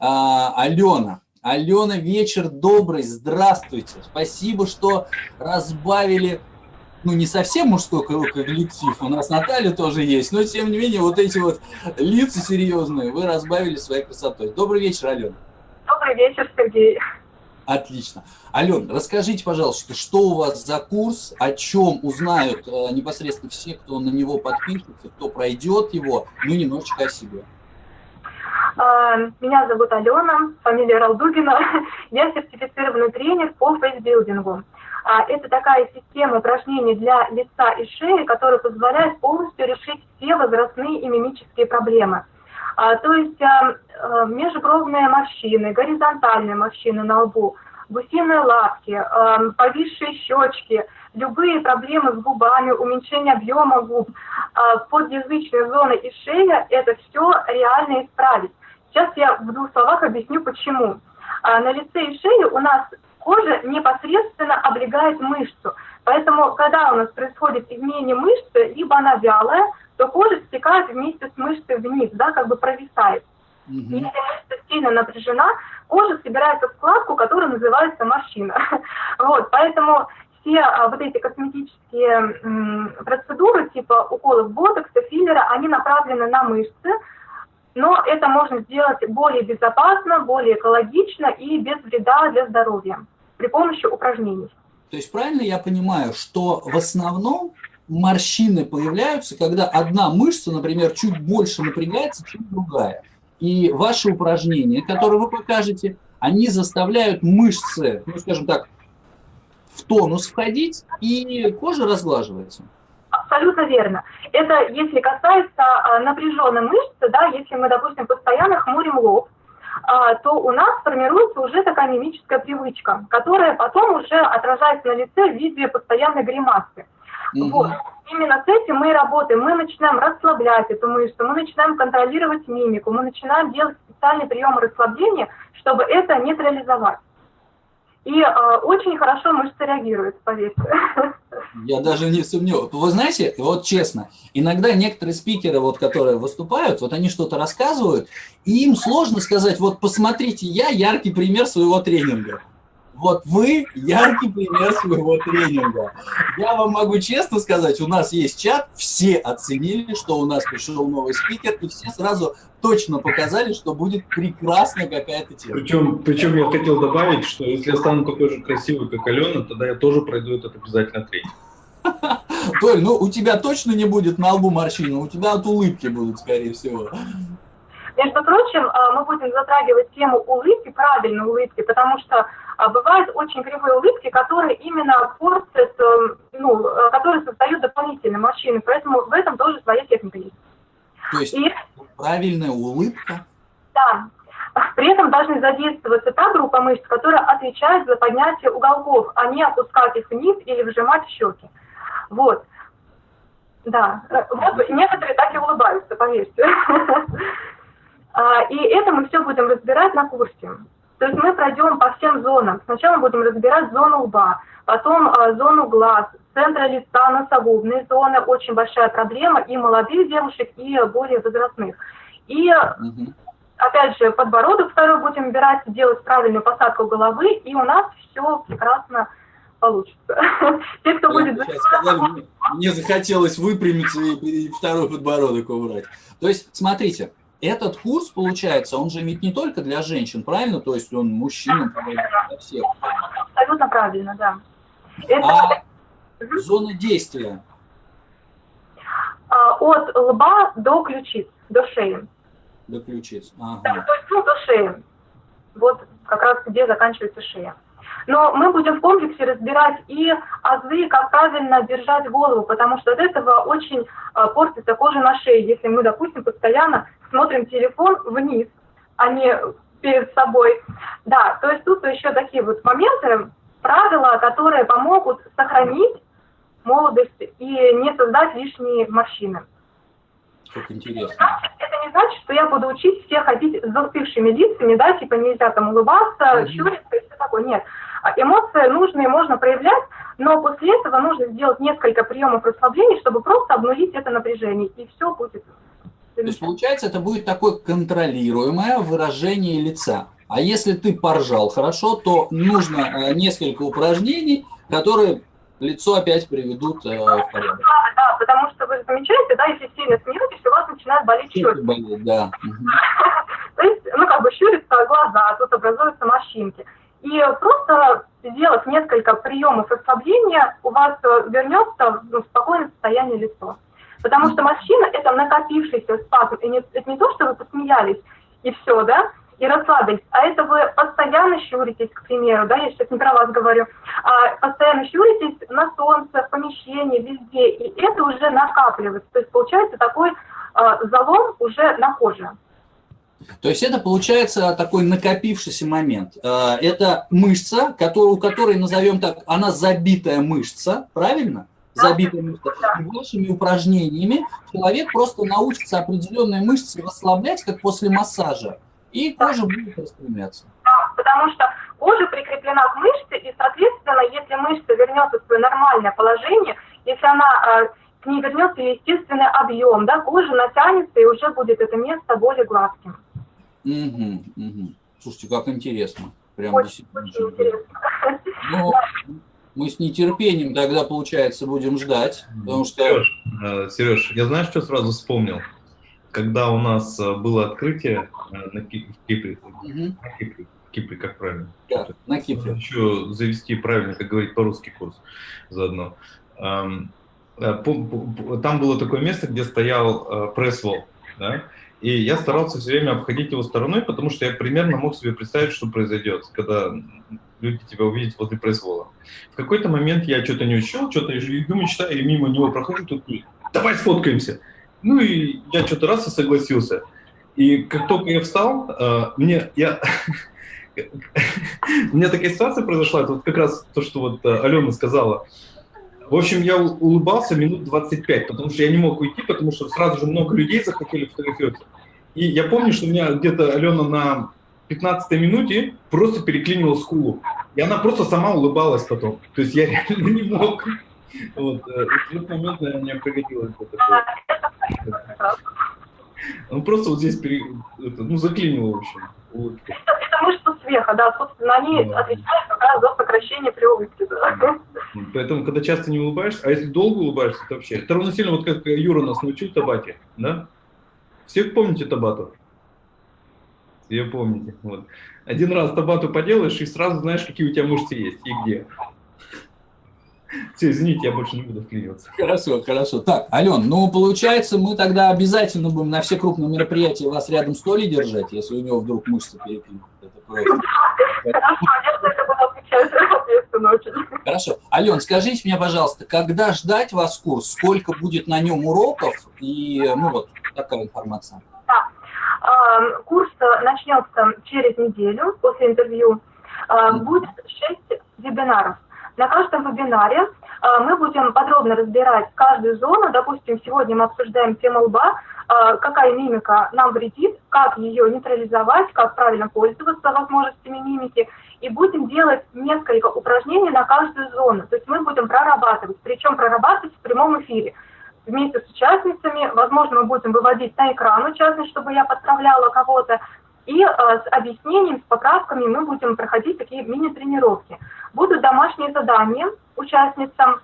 А, Алена. Алена, вечер добрый, здравствуйте. Спасибо, что разбавили ну, не совсем мужской коллектив, у нас Наталья тоже есть, но, тем не менее, вот эти вот лица серьезные вы разбавили своей красотой. Добрый вечер, Алена. Добрый вечер, Сергей. Отлично. Ален, расскажите, пожалуйста, что у вас за курс, о чем узнают э, непосредственно все, кто на него подпишется, кто пройдет его, ну, немножечко о себе. А, меня зовут Алена, фамилия Ралдугина. <laughs> Я сертифицированный тренер по фейсбилдингу. А, это такая система упражнений для лица и шеи, которая позволяет полностью решить все возрастные и мимические проблемы. А, то есть межбровные морщины, горизонтальные морщины на лбу, гусиные лапки, повисшие щечки, любые проблемы с губами, уменьшение объема губ, подъязычная зона и шея, это все реально исправить. Сейчас я в двух словах объясню, почему. А, на лице и шее у нас кожа непосредственно облегает мышцу. Поэтому, когда у нас происходит изменение мышцы, либо она вялая, то кожа стекает вместе с мышцей вниз, да, как бы провисает. Mm-hmm. Если мышца сильно напряжена, кожа собирается в складку, которая называется морщина. <laughs> вот, поэтому все а, вот эти косметические м, процедуры, типа уколов ботокса, филлера, они направлены на мышцы, но это можно сделать более безопасно, более экологично и без вреда для здоровья при помощи упражнений. То есть правильно я понимаю, что в основном морщины появляются, когда одна мышца, например, чуть больше напрягается, чем другая. И ваши упражнения, которые вы покажете, они заставляют мышцы, ну, скажем так, в тонус входить, и кожа разглаживается. Абсолютно верно. Это если касается а, напряженной мышцы, да, если мы, допустим, постоянно хмурим лоб, то у нас формируется уже такая мимическая привычка, которая потом уже отражается на лице в виде постоянной гримасы. Mm-hmm. Вот. Именно с этим мы и работаем. Мы начинаем расслаблять эту мышцу, мы начинаем контролировать мимику, мы начинаем делать специальные приемы расслабления, чтобы это нейтрализовать. И э, очень хорошо мышцы реагируют, поверьте. <laughs> Я даже не сомневаюсь. Вы знаете, вот честно, иногда некоторые спикеры, вот, которые выступают, вот они что-то рассказывают, и им сложно сказать, вот посмотрите, я яркий пример своего тренинга. Вот вы яркий пример своего тренинга. Я вам могу честно сказать, у нас есть чат, все оценили, что у нас пришел новый спикер, и все сразу точно показали, что будет прекрасная какая-то тема. Причем, причем я хотел добавить, что если я стану такой же красивый, как Алена, тогда я тоже пройду этот обязательно тренинг. <laughs> Толь, ну у тебя точно не будет на лбу морщины, у тебя от улыбки будут, скорее всего. Между прочим, а, мы будем затрагивать тему улыбки, правильной улыбки, потому что бывают очень кривые улыбки, которые именно портят, эм, ну, э, которые создают дополнительные морщины, поэтому в этом тоже своя техника есть. То есть И, правильная улыбка? Да. При этом должны задействоваться та группа мышц, которая отвечает за поднятие уголков, а не опускать их вниз или вжимать в щеки. Вот. Да. Э, вот некоторые так и улыбаются, поверьте. <laughs> А, и это мы все будем разбирать на курсе. То есть мы пройдем по всем зонам. Сначала будем разбирать зону лба, потом э, зону глаз, центра лица, носогубные зоны. Очень большая проблема и молодых девушек, и более возрастных. И угу. опять же, подбородок второй будем убирать, делать правильную посадку головы, и у нас все прекрасно получится. <laughs> Те, кто будет... Мне захотелось выпрямиться и второй подбородок убрать. То есть, смотрите, этот курс, получается, он же ведь не только для женщин, правильно? То есть он мужчинам, для всех. Абсолютно правильно, да. Это... А зона действия? А, от лба до ключиц, до шеи. До ключиц, ага. Да, то есть ну, до шеи. Вот как раз где заканчивается шея. Но мы будем в комплексе разбирать и азы, как правильно держать голову, потому что от этого очень э, портится кожа на шее. Если мы, допустим, постоянно смотрим телефон вниз, а не перед собой. Да, то есть тут еще такие вот моменты, правила, которые помогут сохранить молодость и не создать лишние морщины. Как интересно. Это не значит, что я буду учить всех ходить с застывшими лицами, да, типа нельзя там улыбаться, mm-hmm. щуриться и все такое. Нет. А эмоции нужные можно проявлять, но после этого нужно сделать несколько приемов расслабления, чтобы просто обнулить это напряжение, и все будет. То есть, получается, это будет такое контролируемое выражение лица. А если ты поржал хорошо, то нужно э, несколько упражнений, которые лицо опять приведут э, в порядок. Да, да, потому что вы замечаете, да, если сильно смеетесь, у вас начинает болеть щеки. Болит, да. <laughs> То есть, ну, как бы щурятся глаза, тут образуются морщинки. И просто сделав несколько приемов расслабления, у вас э, вернется в спокойное состояние лицо. Потому что морщина – это накопившийся спазм. И не, это не то, что вы посмеялись, и все, да, и расслабились, а это вы постоянно щуритесь, к примеру, да, я сейчас не про вас говорю, а постоянно щуритесь на солнце, в помещении, везде, и это уже накапливается. То есть получается такой э, залом уже на коже. То есть это получается такой накопившийся момент. Э, это мышца, которую, у которой, назовем так, она забитая мышца, правильно? Забитая мышца. И вашими упражнениями человек просто научится определенные мышцы расслаблять, как после массажа, и кожа будет распрямляться. Потому что кожа прикреплена к мышце, и, соответственно, если мышца вернется в свое нормальное положение, если она э, к ней вернется естественный объем, да, кожа натянется, и уже будет это место более гладким. Угу, угу. Слушайте, как интересно. Прям очень, очень интересно. Ну, мы с нетерпением тогда, получается, будем ждать, потому что... Сереж, э, Сереж, я знаешь, что сразу вспомнил? Когда у нас э, было открытие э, на Кипре, угу. на Кипре, Кипре, как правильно? Да, на Кипре. Еще завести правильно, как говорить по-русски курс заодно. Там было такое место, где стоял пресс-вол, да? И я старался все время обходить его стороной, потому что я примерно мог себе представить, что произойдет, когда люди тебя увидят возле произвола. В какой-то момент я что-то не учил, что-то иду мечтаю, и мимо него прохожу, тут давай сфоткаемся. Ну и я что-то раз и согласился. И как только я встал, э, мне я <laughs> у меня такая ситуация произошла, это вот как раз то, что вот э, Алена сказала. В общем, я улыбался минут 25, потому что я не мог уйти, потому что сразу же много людей захотели фотографироваться. И я помню, что у меня где-то Алена на 15 минуте просто переклинила скулу. И она просто сама улыбалась потом. То есть я <laughs> реально не мог. Вот, э, в этот момент, наверное, мне пригодилось такое. <laughs> Ну, просто вот здесь пере... это, ну, заклинило, в общем. Улыбка. Это, это мышца смеха, да, собственно, они да. отвечают как раз за сокращение при улыбке. Да. Поэтому, когда часто не улыбаешься, а если долго улыбаешься, то вообще... Это равносильно, вот как Юра нас научил табате, да? Все помните табату? Все помните. Вот. Один раз табату поделаешь, и сразу знаешь, какие у тебя мышцы есть и где. <laughs> Все, извините, я больше не буду вклиниваться. Хорошо, хорошо. Так, Ален, ну, получается, мы тогда обязательно будем на все крупные мероприятия вас рядом с Толей держать, если у него вдруг мышцы переклинут. Это просто... <laughs> Хорошо. Ален, скажите мне, пожалуйста, когда ждать вас курс, сколько будет на нем уроков и, ну, вот, такая информация. Да. Курс начнется через неделю после интервью. Будет 6 вебинаров. На каждом вебинаре мы будем подробно разбирать каждую зону. Допустим, сегодня мы обсуждаем тему лба, какая мимика нам вредит, как ее нейтрализовать, как правильно пользоваться возможностями мимики. И будем делать несколько упражнений на каждую зону. То есть мы будем прорабатывать, причем прорабатывать в прямом эфире вместе с участницами. Возможно, мы будем выводить на экран участниц, чтобы я подправляла кого-то. И э, с объяснением, с поправками мы будем проходить такие мини-тренировки. Будут домашние задания участницам.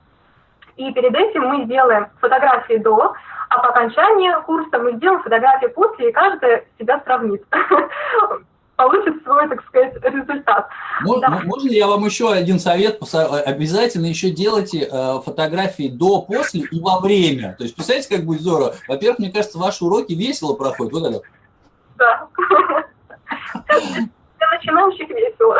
И перед этим мы сделаем фотографии до, а по окончании курса мы сделаем фотографии после, и каждая себя сравнит. <laughs> получит свой, так сказать, результат. Можно, я вам еще один совет? Обязательно еще делайте э, фотографии до, после и во время. То есть, представляете, как будет здорово? Во-первых, мне кажется, ваши уроки весело проходят. Вот это. Да. Для начинающих весело.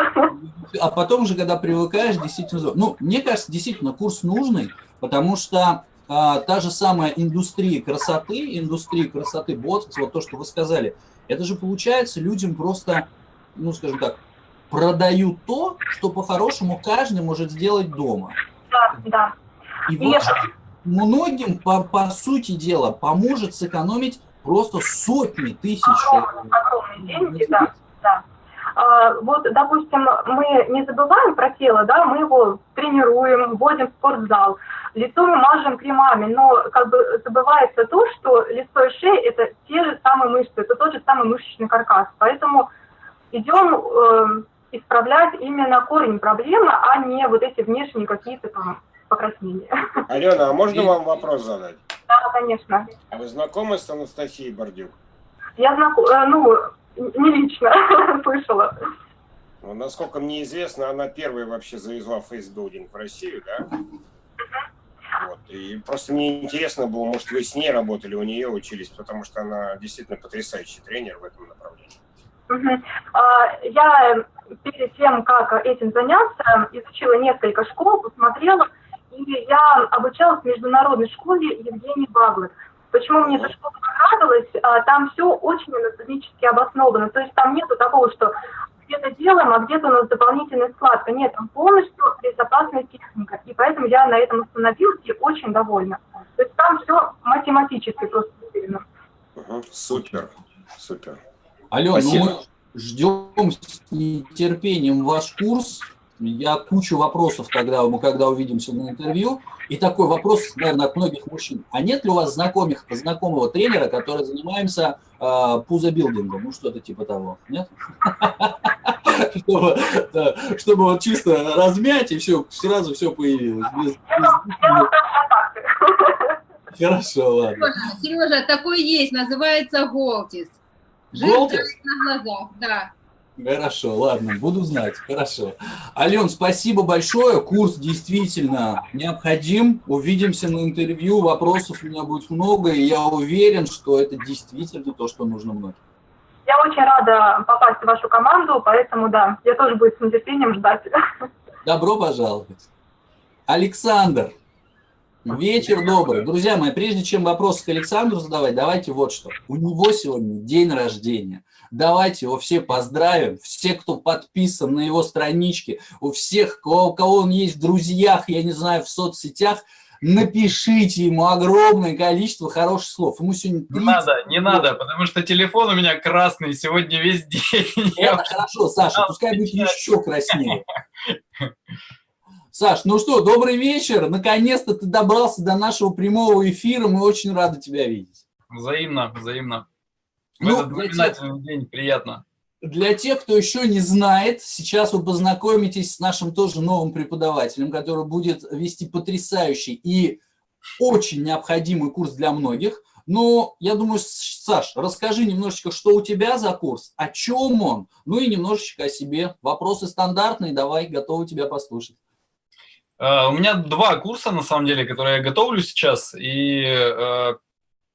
А потом уже, когда привыкаешь, действительно... Ну, мне кажется, действительно, курс нужный, потому что а, та же самая индустрия красоты, индустрия красоты ботокс, вот то, что вы сказали, это же получается людям просто, ну, скажем так, продают то, что по-хорошему каждый может сделать дома. Да, да. И вот многим, по, по сути дела, поможет сэкономить просто сотни тысяч. Огромные деньги, да, да. А, вот, допустим, мы не забываем про тело, да, мы его тренируем, вводим в спортзал, лицо мы мажем кремами, но как бы забывается то, что лицо и шея – это те же самые мышцы, это тот же самый мышечный каркас. Поэтому идем э, исправлять именно корень проблемы, а не вот эти внешние какие-то там покраснения. Алена, а можно вам вопрос задать? Да, конечно. А вы знакомы с Анастасией Бордюк? Я знакома, э, ну, не лично <laughs> слышала. Ну, насколько мне известно, она первая вообще завезла фейсбилдинг в Россию, да? Вот. И просто мне интересно было, может, вы с ней работали, у нее учились, потому что она действительно потрясающий тренер в этом направлении. А, Я перед тем, как этим заняться, изучила несколько школ, посмотрела, и я обучалась в международной школе Евгении Баглет. Почему мне эта школа понравилась? А, Там все очень анатомически обосновано. То есть там нету такого, что где-то делаем, а где-то у нас дополнительная складка. Нет, там полностью безопасная техника. И поэтому я на этом остановилась и очень довольна. То есть там все математически просто. Мгм. Супер, супер. Ален, Спасибо. ну мы ждем с нетерпением ваш курс. Я кучу вопросов тогда, мы когда увидимся на интервью. И такой вопрос, наверное, от многих мужчин. А нет ли у вас знакомых, знакомого тренера, который занимается э, пузобилдингом? Ну, что-то типа того. Нет? <laughs> Чтобы, да, чтобы вот чисто размять, и все, сразу все появилось. Без- без-. Хорошо, ладно. Сережа, Сережа, такой есть, называется Голтис. Голтис? на глазах, да. Хорошо, ладно, буду знать. Хорошо. Ален, спасибо большое. Курс действительно необходим. Увидимся на интервью. Вопросов у меня будет много, и я уверен, что это действительно то, что нужно многим. Я очень рада попасть в вашу команду, поэтому да, я тоже буду с нетерпением ждать. Добро пожаловать. Александр, вечер добрый. Друзья мои, прежде чем вопросы к Александру задавать, давайте вот что. У него сегодня день рождения. Давайте его все поздравим. Все, кто подписан на его страничке, у всех, у кого он есть в друзьях, я не знаю, в соцсетях, напишите ему огромное количество хороших слов. Ему сегодня Не 30 надо, не надо, потому что телефон у меня красный сегодня весь день. Это хорошо, Саша, пускай будет еще краснее. Саш, ну что, добрый вечер. Наконец-то ты добрался до нашего прямого эфира. Мы очень рады тебя видеть. Взаимно, взаимно. В Ну, этот для тех- день приятно. Для тех, кто еще не знает, сейчас вы познакомитесь с нашим тоже новым преподавателем, который будет вести потрясающий и очень необходимый курс для многих. Но я думаю, Саш, расскажи немножечко, что у тебя за курс, о чем он, ну и немножечко о себе. Вопросы стандартные, давай, готовы тебя послушать. Э, У меня два курса, на самом деле, которые я готовлю сейчас. И э,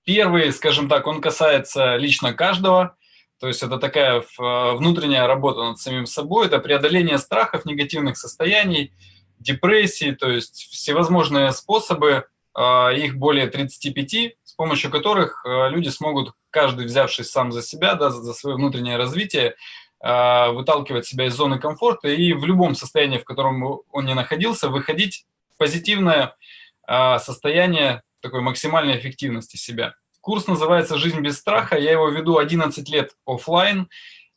первый, скажем так, он касается лично каждого. То есть это такая э, внутренняя работа над самим собой. Это преодоление страхов, негативных состояний, депрессии, то есть всевозможные способы, э, их более 35, с помощью которых э, люди смогут, каждый взявшись сам за себя, да, за свое внутреннее развитие, выталкивать себя из зоны комфорта и в любом состоянии, в котором он не находился, выходить в позитивное состояние такой максимальной эффективности себя. Курс называется «Жизнь без страха». Я его веду 11 лет оффлайн.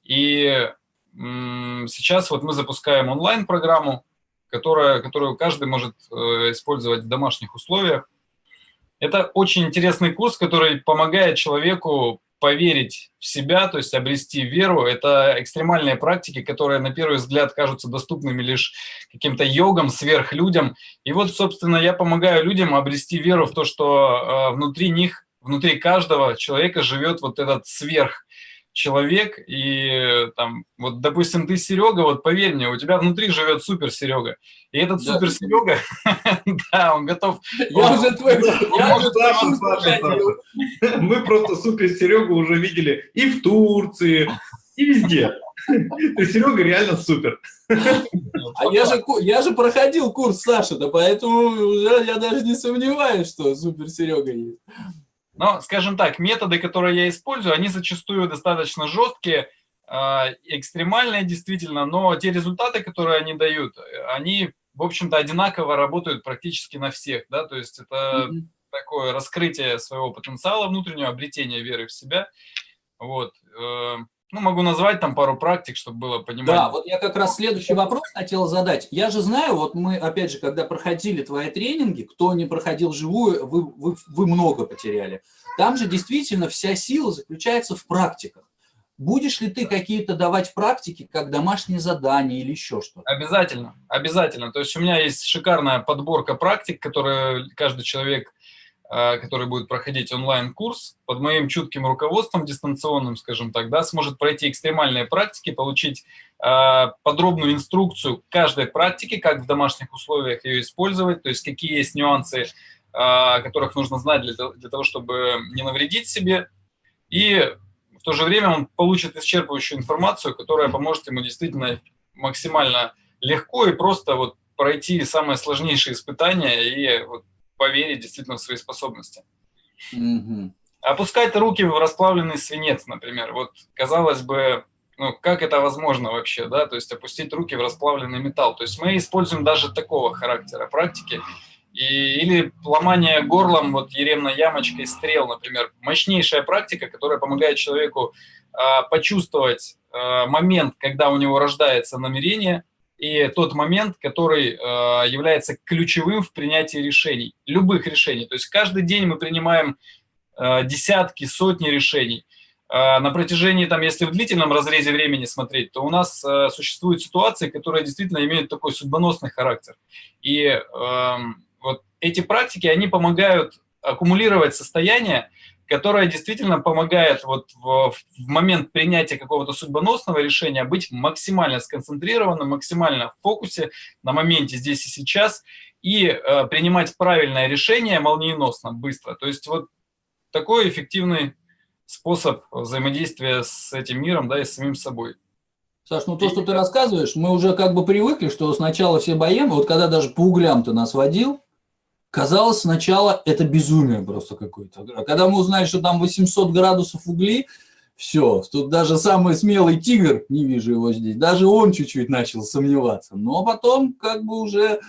И сейчас вот мы запускаем онлайн-программу, которая, которую каждый может э, использовать в домашних условиях. Это очень интересный курс, который помогает человеку поверить в себя, то есть обрести веру. Это экстремальные практики, которые на первый взгляд кажутся доступными лишь каким-то йогам, сверхлюдям. И вот, собственно, я помогаю людям обрести веру в то, что э, внутри них, внутри каждого человека живет вот этот сверх человек, и там, вот, допустим, ты Серега, вот поверь мне, у тебя внутри живет супер Серега, и этот Да. супер Серега, <laughs> да, он готов Я уже твой... Саша, Саша. Саша. Мы просто супер Серегу уже видели и в Турции, и везде. Есть Серега реально супер. А я же, я же проходил курс Саши, да поэтому я даже не сомневаюсь, что супер Серега есть. Но, скажем так, методы, которые я использую, они зачастую достаточно жесткие, э, экстремальные действительно, но те результаты, которые они дают, э, они, в общем-то, одинаково работают практически на всех, да, то есть это Мгм. такое раскрытие своего потенциала внутреннего, обретение веры в себя, вот. Ну, могу назвать там пару практик, чтобы было понимание. Да, вот я как раз следующий вопрос хотел задать. Я же знаю, вот мы, опять же, когда проходили твои тренинги, кто не проходил живую, вы, вы, вы много потеряли. Там же действительно вся сила заключается в практиках. Будешь ли ты какие-то давать практики, как домашние задания или еще что-то? Обязательно, обязательно. То есть у меня есть шикарная подборка практик, которые каждый человек который будет проходить онлайн-курс, под моим чутким руководством дистанционным, скажем так, да, сможет пройти экстремальные практики, получить э, подробную инструкцию каждой практики, как в домашних условиях ее использовать, то есть какие есть нюансы, которых нужно знать для, для того, чтобы не навредить себе. И в то же время он получит исчерпывающую информацию, которая поможет ему действительно максимально легко и просто вот пройти самые сложнейшие испытания и вот поверить действительно в свои способности. Мгм. Опускать руки в расплавленный свинец, например. Вот, казалось бы, ну, как это возможно вообще, да, то есть опустить руки в расплавленный металл. То есть мы используем даже такого характера практики. И, или ломание горлом, вот еремно-ямочкой стрел, например. Мощнейшая практика, которая помогает человеку а, почувствовать а, момент, когда у него рождается намерение, и тот момент, который э, является ключевым в принятии решений, любых решений. То есть каждый день мы принимаем э, десятки, сотни решений. Э, на протяжении, там, если в длительном разрезе времени смотреть, то у нас э, существуют ситуации, которые действительно имеют такой судьбоносный характер. И э, вот эти практики, они помогают аккумулировать состояние, которая действительно помогает вот в, в момент принятия какого-то судьбоносного решения быть максимально сконцентрированным, максимально в фокусе на моменте здесь и сейчас и э, принимать правильное решение молниеносно, быстро. То есть вот такой эффективный способ взаимодействия с этим миром, да, и с самим собой. Саш, ну то, что ты рассказываешь, мы уже как бы привыкли, что сначала все боем, вот когда даже по углям ты нас водил, Казалось сначала это безумие просто какое-то. А когда мы узнали, что там 800 градусов угли, все, тут даже самый смелый тигр, не вижу его здесь, даже он чуть-чуть начал сомневаться. Но потом как бы уже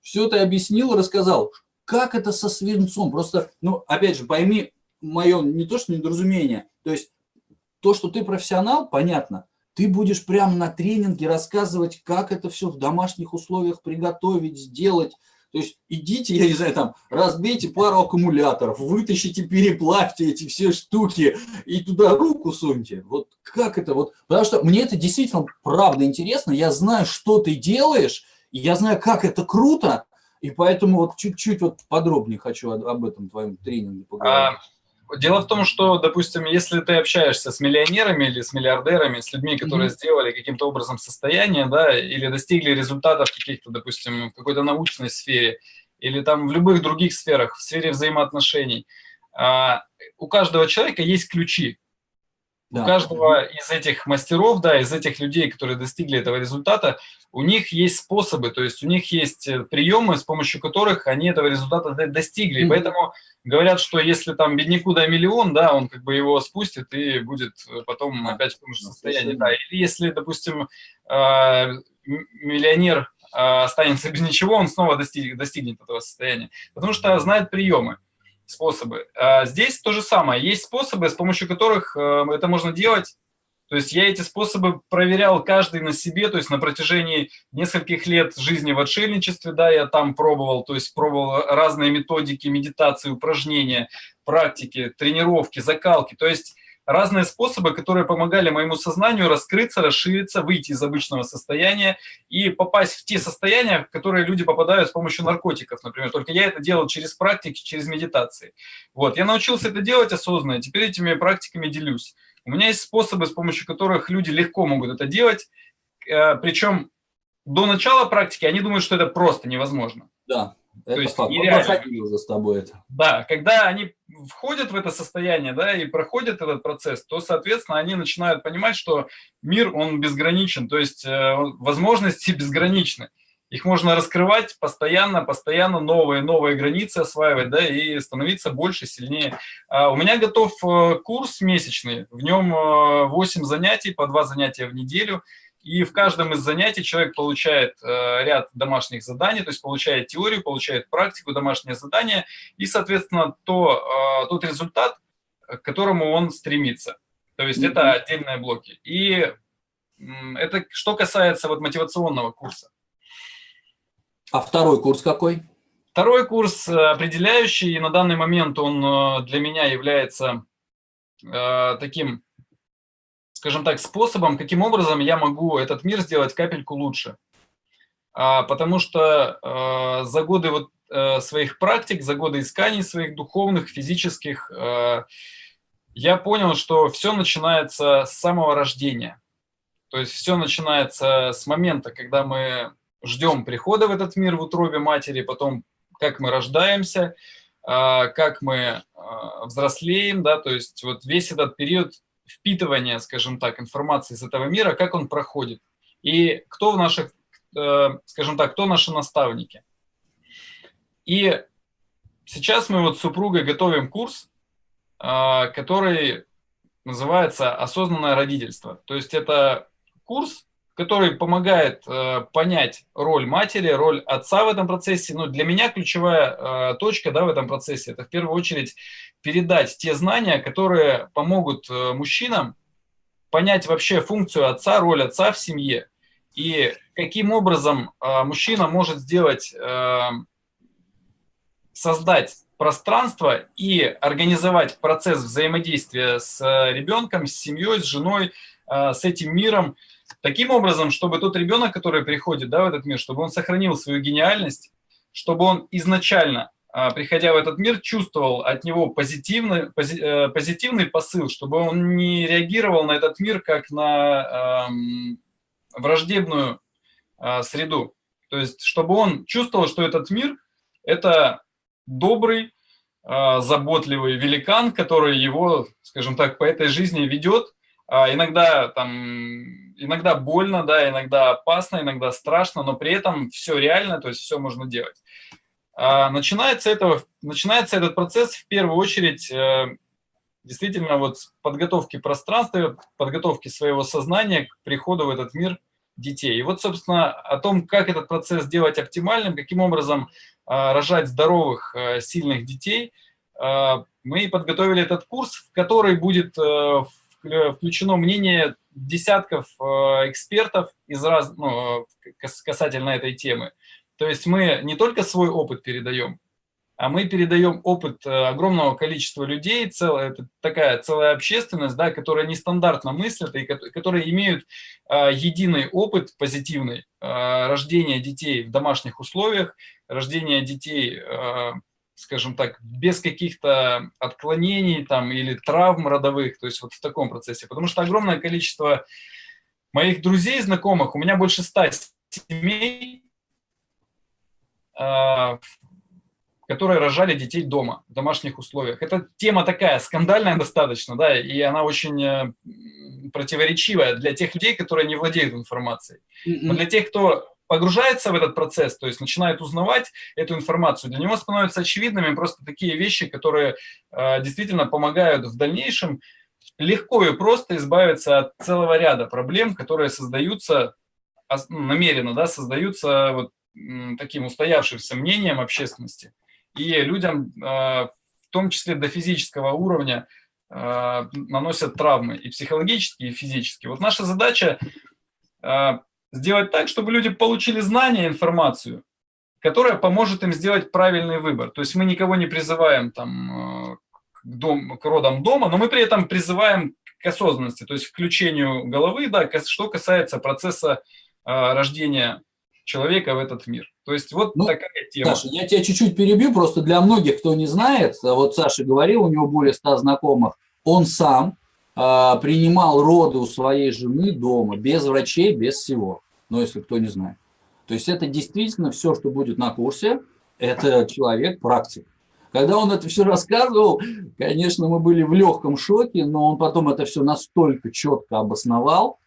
все ты объяснил, рассказал, как это со свинцом. Просто, ну, опять же, пойми мое не то, что недоразумение, то есть то, что ты профессионал, понятно, ты будешь прямо на тренинге рассказывать, как это все в домашних условиях приготовить, сделать, то есть идите, я не знаю, там, разбейте пару аккумуляторов, вытащите, переплавьте эти все штуки и туда руку суньте. Вот как это вот? Потому что мне это действительно правда интересно. Я знаю, что ты делаешь, и я знаю, как это круто, и поэтому вот чуть-чуть вот подробнее хочу об этом твоем тренинге поговорить. Дело в том, что, допустим, если ты общаешься с миллионерами или с миллиардерами, с людьми, которые mm -hmm. сделали каким-то образом состояние, да, или достигли результатов каких-то, допустим, в какой-то научной сфере, или там в любых других сферах, в сфере взаимоотношений, а, у каждого человека есть ключи да. У каждого из этих мастеров, да, из этих людей, которые достигли этого результата, у них есть способы, то есть у них есть э, приемы, с помощью которых они этого результата достигли. Mm -hmm. Поэтому говорят, что если там бедняку дай миллион, да, он как бы его спустит и будет э, потом опять в том же состоянии. Да. Или если, допустим, э, миллионер останется без ничего, он снова достиг, достигнет этого состояния, потому что знает приемы способы. А здесь то же самое. Есть способы, с помощью которых э, это можно делать. То есть я эти способы проверял каждый на себе, то есть на протяжении нескольких лет жизни в отшельничестве, да, я там пробовал, то есть пробовал разные методики медитации, упражнения, практики, тренировки, закалки. То есть разные способы, которые помогали моему сознанию раскрыться, расшириться, выйти из обычного состояния и попасть в те состояния, в которые люди попадают с помощью наркотиков, например. Только я это делал через практики, через медитации. Вот, я научился это делать осознанно, теперь этими практиками делюсь. У меня есть способы, с помощью которых люди легко могут это делать, э, причем до начала практики они думают, что это просто невозможно. Да. То это есть факт. нереально. уже с тобой это. Да, когда они входят в это состояние, да, и проходят этот процесс, то, соответственно, они начинают понимать, что мир, он безграничен, то есть э, возможности безграничны. Их можно раскрывать постоянно, постоянно новые, новые границы осваивать, да, и становиться больше, сильнее. А у меня готов э, курс месячный, в нем 8 э, занятий, по 2 занятия в неделю – и в каждом из занятий человек получает э, ряд домашних заданий, то есть получает теорию, получает практику, домашнее задание и, соответственно, то, э, тот результат, к которому он стремится. То есть mm -hmm. это отдельные блоки. И это что касается вот мотивационного курса. А второй курс какой? Второй курс э, определяющий, и на данный момент он э, для меня является э, таким скажем так, способом, каким образом я могу этот мир сделать капельку лучше. А, потому что а, за годы вот э, своих практик, за годы исканий своих духовных, физических, э, я понял, что все начинается с самого рождения. То есть все начинается с момента, когда мы ждем прихода в этот мир в утробе матери, потом как мы рождаемся, а, как мы взрослеем, да, то есть вот весь этот период впитывания, скажем так, информации из этого мира, как он проходит. И кто в наших, э, скажем так, кто наши наставники. И сейчас мы вот с супругой готовим курс, а, который называется «Осознанное родительство». То есть это курс, который помогает э, понять роль матери, роль отца в этом процессе. Но для меня ключевая э, точка да, в этом процессе – это в первую очередь передать те знания, которые помогут э, мужчинам понять вообще функцию отца, роль отца в семье. И каким образом э, мужчина может сделать, э, создать пространство и организовать процесс взаимодействия с э, ребенком, с семьей, с женой, э, с этим миром – Таким образом, чтобы тот ребенок, который приходит да, в этот мир, чтобы он сохранил свою гениальность, чтобы он изначально, а, приходя в этот мир, чувствовал от него позитивный, э, позитивный посыл, чтобы он не реагировал на этот мир как на эм, враждебную э, среду. То есть, чтобы он чувствовал, что этот мир – это добрый, э, заботливый великан, который его, скажем так, по этой жизни ведет, иногда там, иногда больно, да, иногда опасно, иногда страшно, но при этом все реально, то есть все можно делать. А начинается, этого, начинается этот процесс в первую очередь э, действительно вот с подготовки пространства, подготовки своего сознания к приходу в этот мир детей. И вот, собственно, о том, как этот процесс сделать оптимальным, каким образом э, рожать здоровых, э, сильных детей, мы подготовили этот курс, в который будет включено мнение десятков э, экспертов из раз, ну, касательно этой темы. То есть мы не только свой опыт передаем, а мы передаем опыт э, огромного количества людей, целая, это такая целая общественность, да, которая нестандартно мыслит и которые имеют э, единый опыт позитивный э, рождения детей в домашних условиях, рождения детей э, скажем так, без каких-то отклонений там или травм родовых, то есть вот в таком процессе. Потому что огромное количество моих друзей, знакомых, у меня больше ста семей, а, которые рожали детей дома, в домашних условиях. Это тема такая скандальная достаточно, да, и она очень э, противоречивая для тех людей, которые не владеют информацией. Но для тех, кто погружается в этот процесс, то есть начинает узнавать эту информацию, для него становятся очевидными просто такие вещи, которые э, действительно помогают в дальнейшем легко и просто избавиться от целого ряда проблем, которые создаются ну, намеренно, да, создаются вот таким устоявшимся мнением общественности. И людям, э, в том числе до физического уровня, э, наносят травмы и психологические, и физические. Вот наша задача э, сделать так, чтобы люди получили знания, информацию, которая поможет им сделать правильный выбор. То есть мы никого не призываем там, э, к, дом, к родам дома, но мы при этом призываем к осознанности, то есть к включению головы, да, что касается процесса э, рождения человека в этот мир. То есть вот ну, такая тема. Саша, я тебя чуть-чуть перебью, просто для многих, кто не знает, а вот Саша говорил, у него более ста знакомых, он сам э, принимал роды у своей жены дома, без врачей, без всего но если кто не знает. То есть это действительно все, что будет на курсе, это человек практик. Когда он это все рассказывал, конечно, мы были в легком шоке, но он потом это все настолько четко обосновал.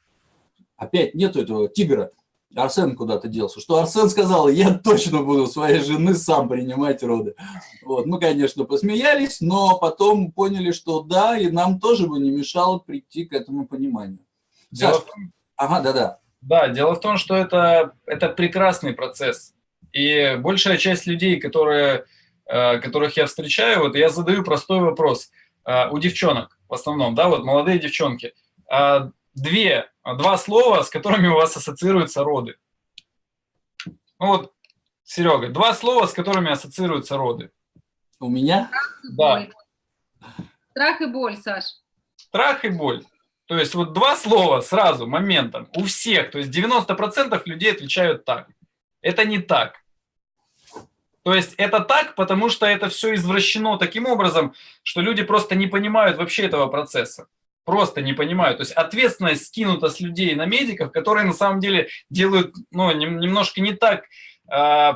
Опять нету этого тигра. Арсен куда-то делся. Что Арсен сказал, я точно буду своей жены сам принимать роды. Вот. Мы, конечно, посмеялись, но потом поняли, что да, и нам тоже бы не мешало прийти к этому пониманию. Саша, ага, да-да. Да, дело в том, что это, это прекрасный процесс. И большая часть людей, которые, э, которых я встречаю, вот я задаю простой вопрос. Э, у девчонок в основном, да, вот молодые девчонки. Э, две, два слова, с которыми у вас ассоциируются роды. Ну вот, Серега, два слова, с которыми ассоциируются роды. У меня? Да. Страх и боль, Саш. Страх и боль. То есть вот два слова сразу, моментом, у всех, то есть 90% людей отвечают так. Это не так. То есть это так, потому что это все извращено таким образом, что люди просто не понимают вообще этого процесса. Просто не понимают. То есть ответственность скинута с людей на медиков, которые на самом деле делают ну, немножко не так, э,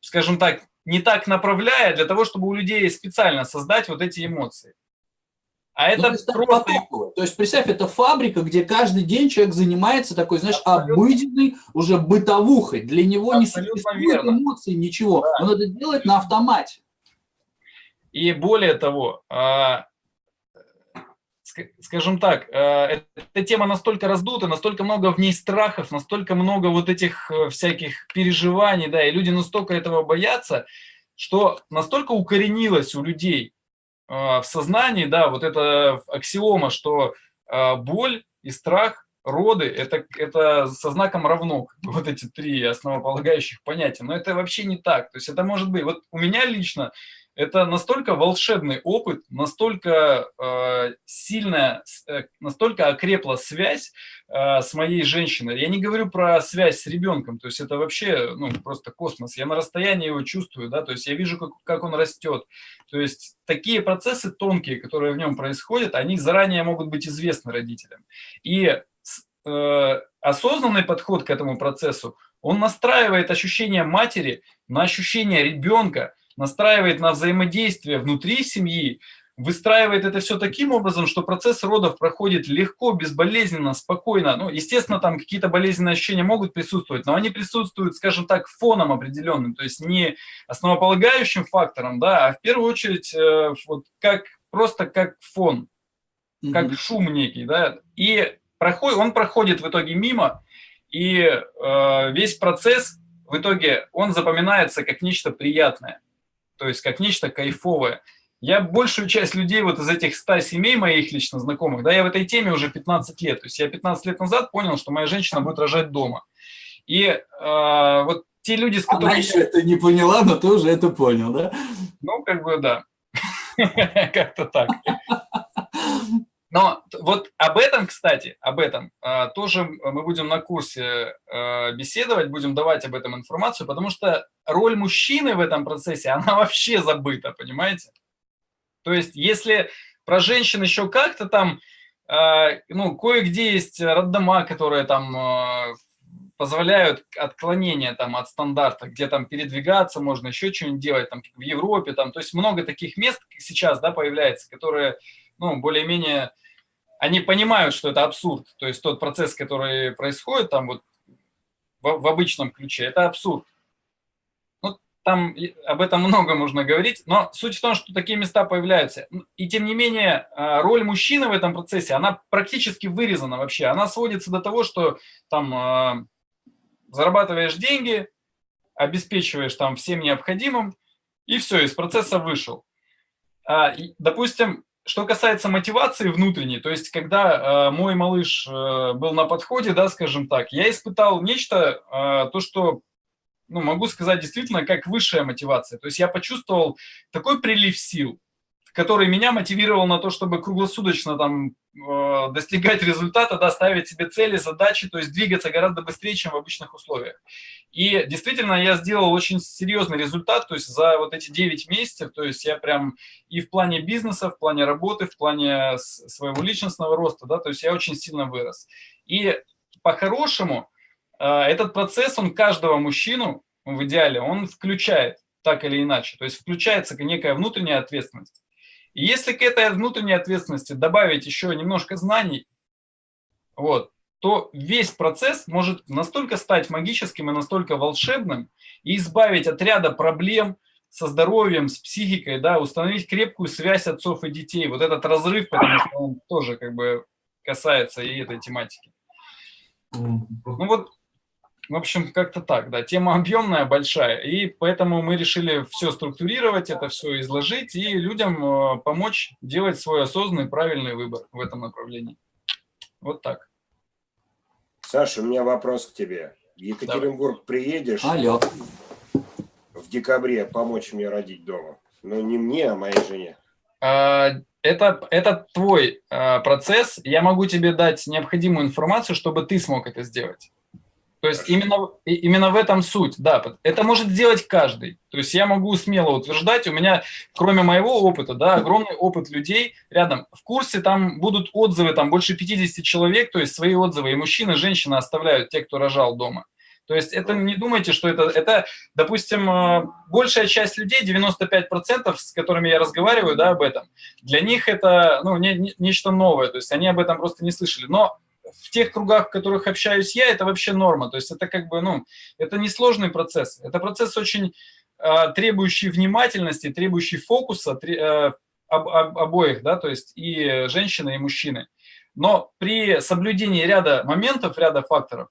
скажем так, не так направляя для того, чтобы у людей специально создать вот эти эмоции. А это ну, просто... То есть, представь, это фабрика, где каждый день человек занимается такой, знаешь, Абсолютно. обыденной уже бытовухой. Для него Абсолютно не существует верно. эмоций, ничего. Да. Он это делает на автомате. И более того, а, скажем так, а, эта тема настолько раздута, настолько много в ней страхов, настолько много вот этих э, всяких переживаний, да, и люди настолько этого боятся, что настолько укоренилось у людей в сознании, да, вот эта аксиома, что а, боль и страх, роды, это, это со знаком равно, <laughs> вот эти три основополагающих понятия, но это вообще не так, то есть это может быть, вот у меня лично это настолько волшебный опыт, настолько э, сильная, э, настолько окрепла связь э, с моей женщиной. Я не говорю про связь с ребенком, то есть это вообще ну, просто космос. Я на расстоянии его чувствую, да, то есть я вижу, как, как он растет. То есть такие процессы тонкие, которые в нем происходят, они заранее могут быть известны родителям. И э, осознанный подход к этому процессу, он настраивает ощущение матери на ощущение ребенка, настраивает на взаимодействие внутри семьи, выстраивает это все таким образом, что процесс родов проходит легко, безболезненно, спокойно. Ну, естественно, там какие-то болезненные ощущения могут присутствовать, но они присутствуют, скажем так, фоном определенным, то есть не основополагающим фактором, да, а в первую очередь э, вот как, просто как фон, как mm -hmm. шум некий, да, и проходит, он проходит в итоге мимо, и э, весь процесс в итоге, он запоминается как нечто приятное то есть как нечто кайфовое. Я большую часть людей вот из этих 100 семей моих лично знакомых, да, я в этой теме уже 15 лет. То есть я 15 лет назад понял, что моя женщина будет рожать дома. И э, вот те люди, с которыми... Она еще это не поняла, но ты уже это понял, да? Ну, как бы, да. <laughs> Как-то так. Но вот об этом, кстати, об этом а, тоже мы будем на курсе а, беседовать, будем давать об этом информацию, потому что роль мужчины в этом процессе, <laughs> она вообще забыта, понимаете? То есть если про женщин еще как-то там, а, ну, кое-где есть роддома, которые там позволяют отклонения там от стандарта, где там передвигаться можно, еще что-нибудь делать, там в Европе, там, то есть много таких мест сейчас, да, появляется, которые, ну, более-менее они понимают, что это абсурд. То есть тот процесс, который происходит там вот в, в обычном ключе, это абсурд. Ну, там об этом много можно говорить, но суть в том, что такие места появляются. И тем не менее, а, роль мужчины в этом процессе, она практически вырезана вообще. Она сводится до того, что там а, зарабатываешь деньги, обеспечиваешь там всем необходимым, и все, из процесса вышел. А, допустим, что касается мотивации внутренней, то есть когда э, мой малыш э, был на подходе, да, скажем так, я испытал нечто, э, то, что, ну, могу сказать действительно, как высшая мотивация. То есть я почувствовал такой прилив сил, который меня мотивировал на то, чтобы круглосуточно там э, достигать результата, да, ставить себе цели, задачи, то есть двигаться гораздо быстрее, чем в обычных условиях. И действительно я сделал очень серьезный результат, то есть за вот эти 9 месяцев, то есть я прям и в плане бизнеса, в плане работы, в плане своего личностного роста, да, то есть я очень сильно вырос. И по-хорошему э, этот процесс, он каждого мужчину в идеале, он включает так или иначе, то есть включается некая внутренняя ответственность. И если к этой внутренней ответственности добавить еще немножко знаний, вот, то весь процесс может настолько стать магическим и настолько волшебным и избавить от ряда проблем со здоровьем, с психикой, да, установить крепкую связь отцов и детей. Вот этот разрыв, потому что он тоже как бы касается и этой тематики. Ну вот в общем, как-то так, да. Тема объемная, большая, и поэтому мы решили все структурировать, это все изложить и людям э, помочь делать свой осознанный, правильный выбор в этом направлении. Вот так. Саша, у меня вопрос к тебе. В Екатеринбург Давай. приедешь Алло. в декабре помочь мне родить дома? Ну, не мне, а моей жене. А, это, это твой а, процесс. Я могу тебе дать необходимую информацию, чтобы ты смог это сделать. То есть именно, именно в этом суть, да. Это может сделать каждый. То есть я могу смело утверждать, у меня, кроме моего опыта, да, огромный опыт людей рядом. В курсе там будут отзывы, там больше 50 человек, то есть свои отзывы и мужчины, и женщины оставляют, те, кто рожал дома. То есть это не думайте, что это, это допустим, э, большая часть людей, 95%, с которыми я разговариваю да, об этом, для них это ну, не, не, нечто новое, то есть они об этом просто не слышали. Но в тех кругах, в которых общаюсь я, это вообще норма. То есть это как бы, ну, это не сложный процесс. Это процесс очень э, требующий внимательности, требующий фокуса э, об, об, обоих, да, то есть и женщины, и мужчины. Но при соблюдении ряда моментов, ряда факторов,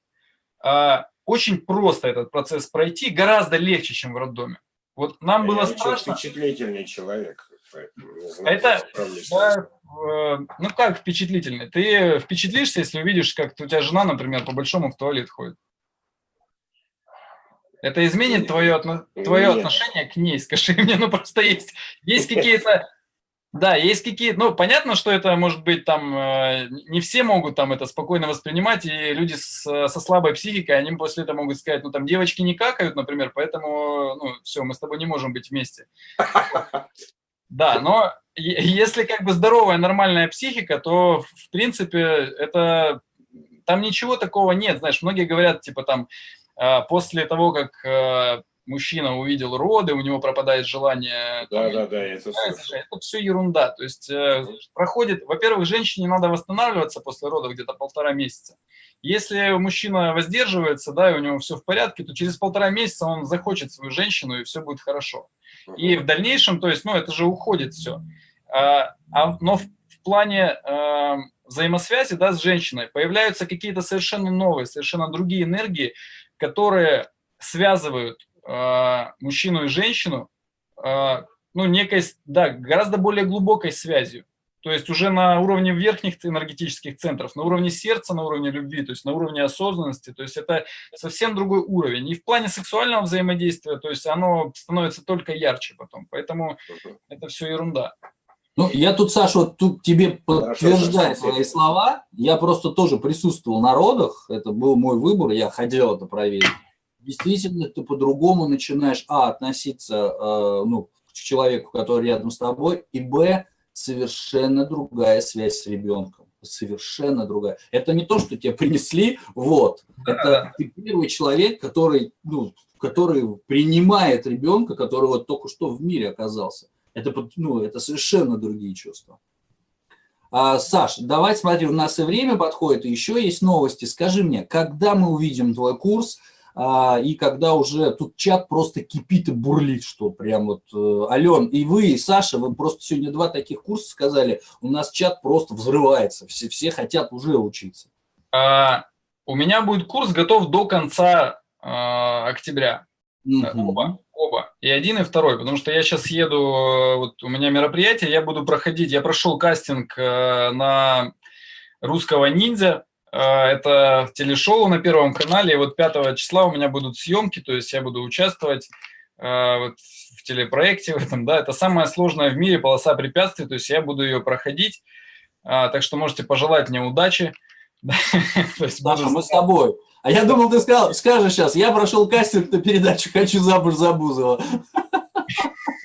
э, очень просто этот процесс пройти, гораздо легче, чем в роддоме. Вот нам было страшно. впечатлительный человек. Знаю, это, да, ну как впечатлительный? Ты впечатлишься, если увидишь, как у тебя жена, например, по-большому в туалет ходит. Это изменит твое, твое отношение к ней, <laughs> скажи мне, ну просто есть, есть какие-то да, есть какие ну, понятно, что это может быть там, э, не все могут там это спокойно воспринимать, и люди с, со слабой психикой, они после этого могут сказать, ну, там, девочки не какают, например, поэтому, ну, все, мы с тобой не можем быть вместе. <laughs> Да, но если как бы здоровая, нормальная психика, то, в принципе, это, там ничего такого нет, знаешь, многие говорят, типа, там, э, после того, как э, мужчина увидел роды, у него пропадает желание... Да, там, да, да, это, это все ерунда. То есть э, проходит... Во-первых, женщине надо восстанавливаться после родов где-то полтора месяца. Если мужчина воздерживается, да, и у него все в порядке, то через полтора месяца он захочет свою женщину, и все будет хорошо. И в дальнейшем, то есть, ну, это же уходит все. А, а, но в, в плане а, взаимосвязи, да, с женщиной появляются какие-то совершенно новые, совершенно другие энергии, которые связывают а, мужчину и женщину, а, ну, некой, да, гораздо более глубокой связью. То есть уже на уровне верхних энергетических центров, на уровне сердца, на уровне любви, то есть на уровне осознанности. То есть это совсем другой уровень. И в плане сексуального взаимодействия, то есть оно становится только ярче потом. Поэтому это все ерунда. Ну, я тут, Саша, вот тут тебе подтверждаю свои слова. Я просто тоже присутствовал на родах. Это был мой выбор, я хотел это проверить действительно ты по-другому начинаешь, а, относиться э, ну, к человеку, который рядом с тобой, и, б, совершенно другая связь с ребенком. Совершенно другая. Это не то, что тебе принесли, вот. Это ты первый человек, который, ну, который принимает ребенка, который вот только что в мире оказался. Это, ну, это совершенно другие чувства. А, Саш, давай смотри, у нас и время подходит, и еще есть новости. Скажи мне, когда мы увидим твой курс, и когда уже тут чат просто кипит и бурлит, что прям вот, э, Ален, и вы, и Саша, вы просто сегодня два таких курса сказали, у нас чат просто взрывается, все, все хотят уже учиться. А, у меня будет курс готов до конца а, октября. Угу. Оба, оба. И один, и второй, потому что я сейчас еду, вот у меня мероприятие, я буду проходить, я прошел кастинг на русского ниндзя, а, это телешоу на Первом канале, и вот 5 числа у меня будут съемки, то есть я буду участвовать а, вот, в телепроекте в этом, да, это самая сложная в мире полоса препятствий, то есть я буду ее проходить, а, так что можете пожелать мне удачи. <laughs> Даша, мы с тобой. А я думал, ты сказал, скажешь сейчас, я прошел кастинг на передачу «Хочу замуж за Бузова». <laughs>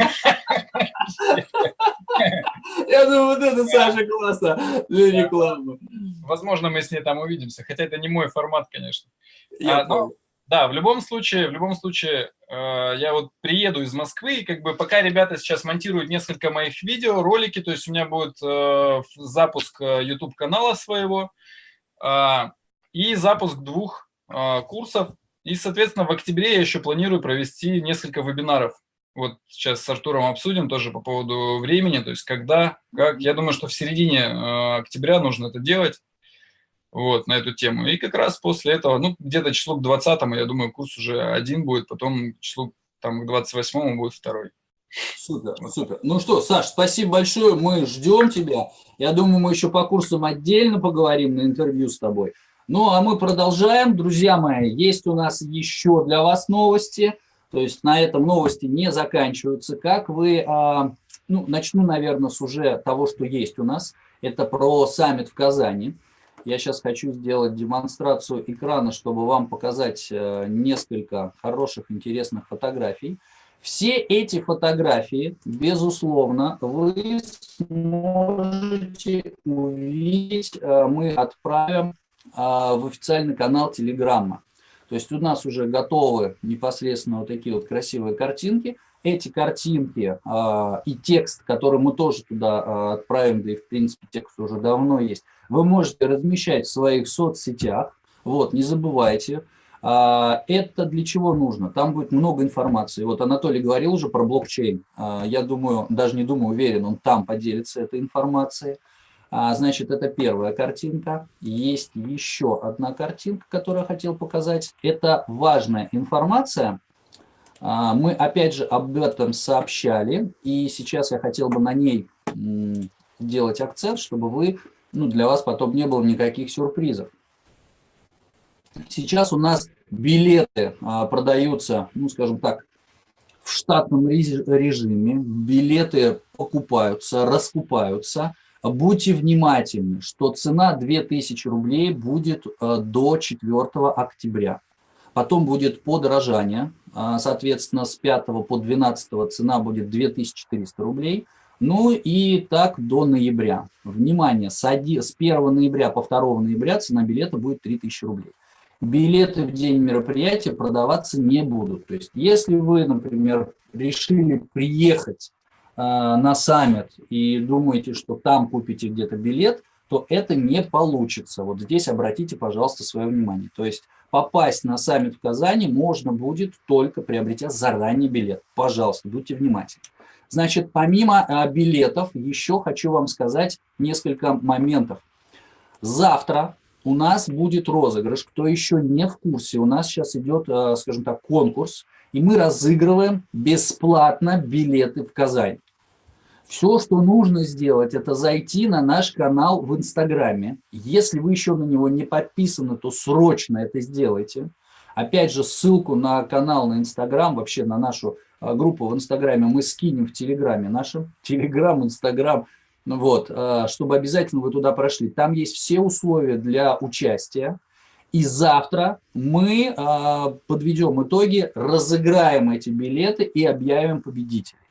<laughs> Я думаю, вот это, Саша, классно для рекламы. Возможно, мы с ней там увидимся, хотя это не мой формат, конечно. Я а, но, да, в любом случае, в любом случае, э, я вот приеду из Москвы, и как бы пока ребята сейчас монтируют несколько моих видео, ролики, то есть у меня будет э, запуск э, YouTube-канала своего э, и запуск двух э, курсов. И, соответственно, в октябре я еще планирую провести несколько вебинаров вот сейчас с Артуром обсудим тоже по поводу времени, то есть когда, как. Я думаю, что в середине э, октября нужно это делать, вот, на эту тему. И как раз после этого, ну, где-то число к 20 я думаю, курс уже один будет, потом число там к 28 будет второй. Супер, супер. Ну что, Саш, спасибо большое, мы ждем тебя. Я думаю, мы еще по курсам отдельно поговорим на интервью с тобой. Ну, а мы продолжаем. Друзья мои, есть у нас еще для вас новости – то есть на этом новости не заканчиваются. Как вы, а, ну, начну, наверное, с уже того, что есть у нас. Это про саммит в Казани. я сейчас хочу сделать демонстрацию экрана, чтобы вам показать э, несколько хороших, интересных фотографий. Все эти фотографии, безусловно, вы сможете увидеть, э, мы отправим в официальный канал Телеграмма. То есть у нас уже готовы непосредственно вот такие вот красивые картинки эти картинки э, и текст, который мы тоже туда э, отправим, да и в принципе текст уже давно есть, вы можете размещать в своих соцсетях. Вот, не забывайте. Э, это для чего нужно? Там будет много информации. Вот Анатолий говорил уже про блокчейн. Э, я думаю, даже не думаю, уверен, он там поделится этой информацией. А, значит, это первая картинка. Есть еще одна картинка, которую я хотел показать. Это важная информация, а, мы, опять же, об этом сообщали, и сейчас я хотел бы на ней делать акцент, чтобы вы, ну, для вас потом не было никаких сюрпризов. Сейчас у нас билеты а, продаются, ну, скажем так, в штатном режиме, билеты покупаются, раскупаются. Будьте внимательны, что цена 2000 рублей будет а, до 4 октября. Потом будет подорожание, а, соответственно, с 5 по 12 цена будет 2400 рублей. Ну и так до ноября. Внимание, с 1 ноября по 2 ноября цена билета будет 3000 рублей. Билеты в день мероприятия продаваться не будут. То есть если вы, например, решили приехать э, на саммит и думаете, что там купите где-то билет, то это не получится. Вот здесь обратите, пожалуйста, свое внимание. То есть попасть на саммит в Казани можно будет только приобретя заранее билет. Пожалуйста, будьте внимательны. Значит, помимо а, билетов, еще хочу вам сказать несколько моментов. Завтра у нас будет розыгрыш. Кто еще не в курсе, у нас сейчас идет, а, скажем так, конкурс, и мы разыгрываем бесплатно билеты в Казань. Все, что нужно сделать, это зайти на наш канал в Инстаграме. Если вы еще на него не подписаны, то срочно это сделайте. Опять же, ссылку на канал на Инстаграм, вообще на нашу а, группу в Инстаграме мы скинем в Телеграме нашем. Телеграм, Инстаграм, ну вот, а, чтобы обязательно вы туда прошли. Там есть все условия для участия. И завтра мы а, подведем итоги, разыграем эти билеты и объявим победителей.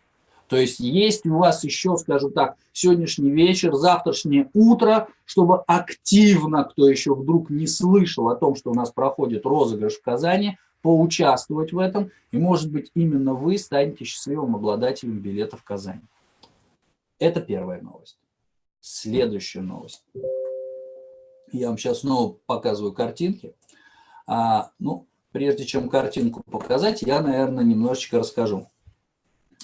То есть есть у вас еще, скажем так, сегодняшний вечер, завтрашнее утро, чтобы активно, кто еще вдруг не слышал о том, что у нас проходит розыгрыш в Казани, поучаствовать в этом, и, может быть, именно вы станете счастливым обладателем билета в Казань. Это первая новость. Следующая новость. Я вам сейчас снова показываю картинки. А, ну, прежде чем картинку показать, я, наверное, немножечко расскажу.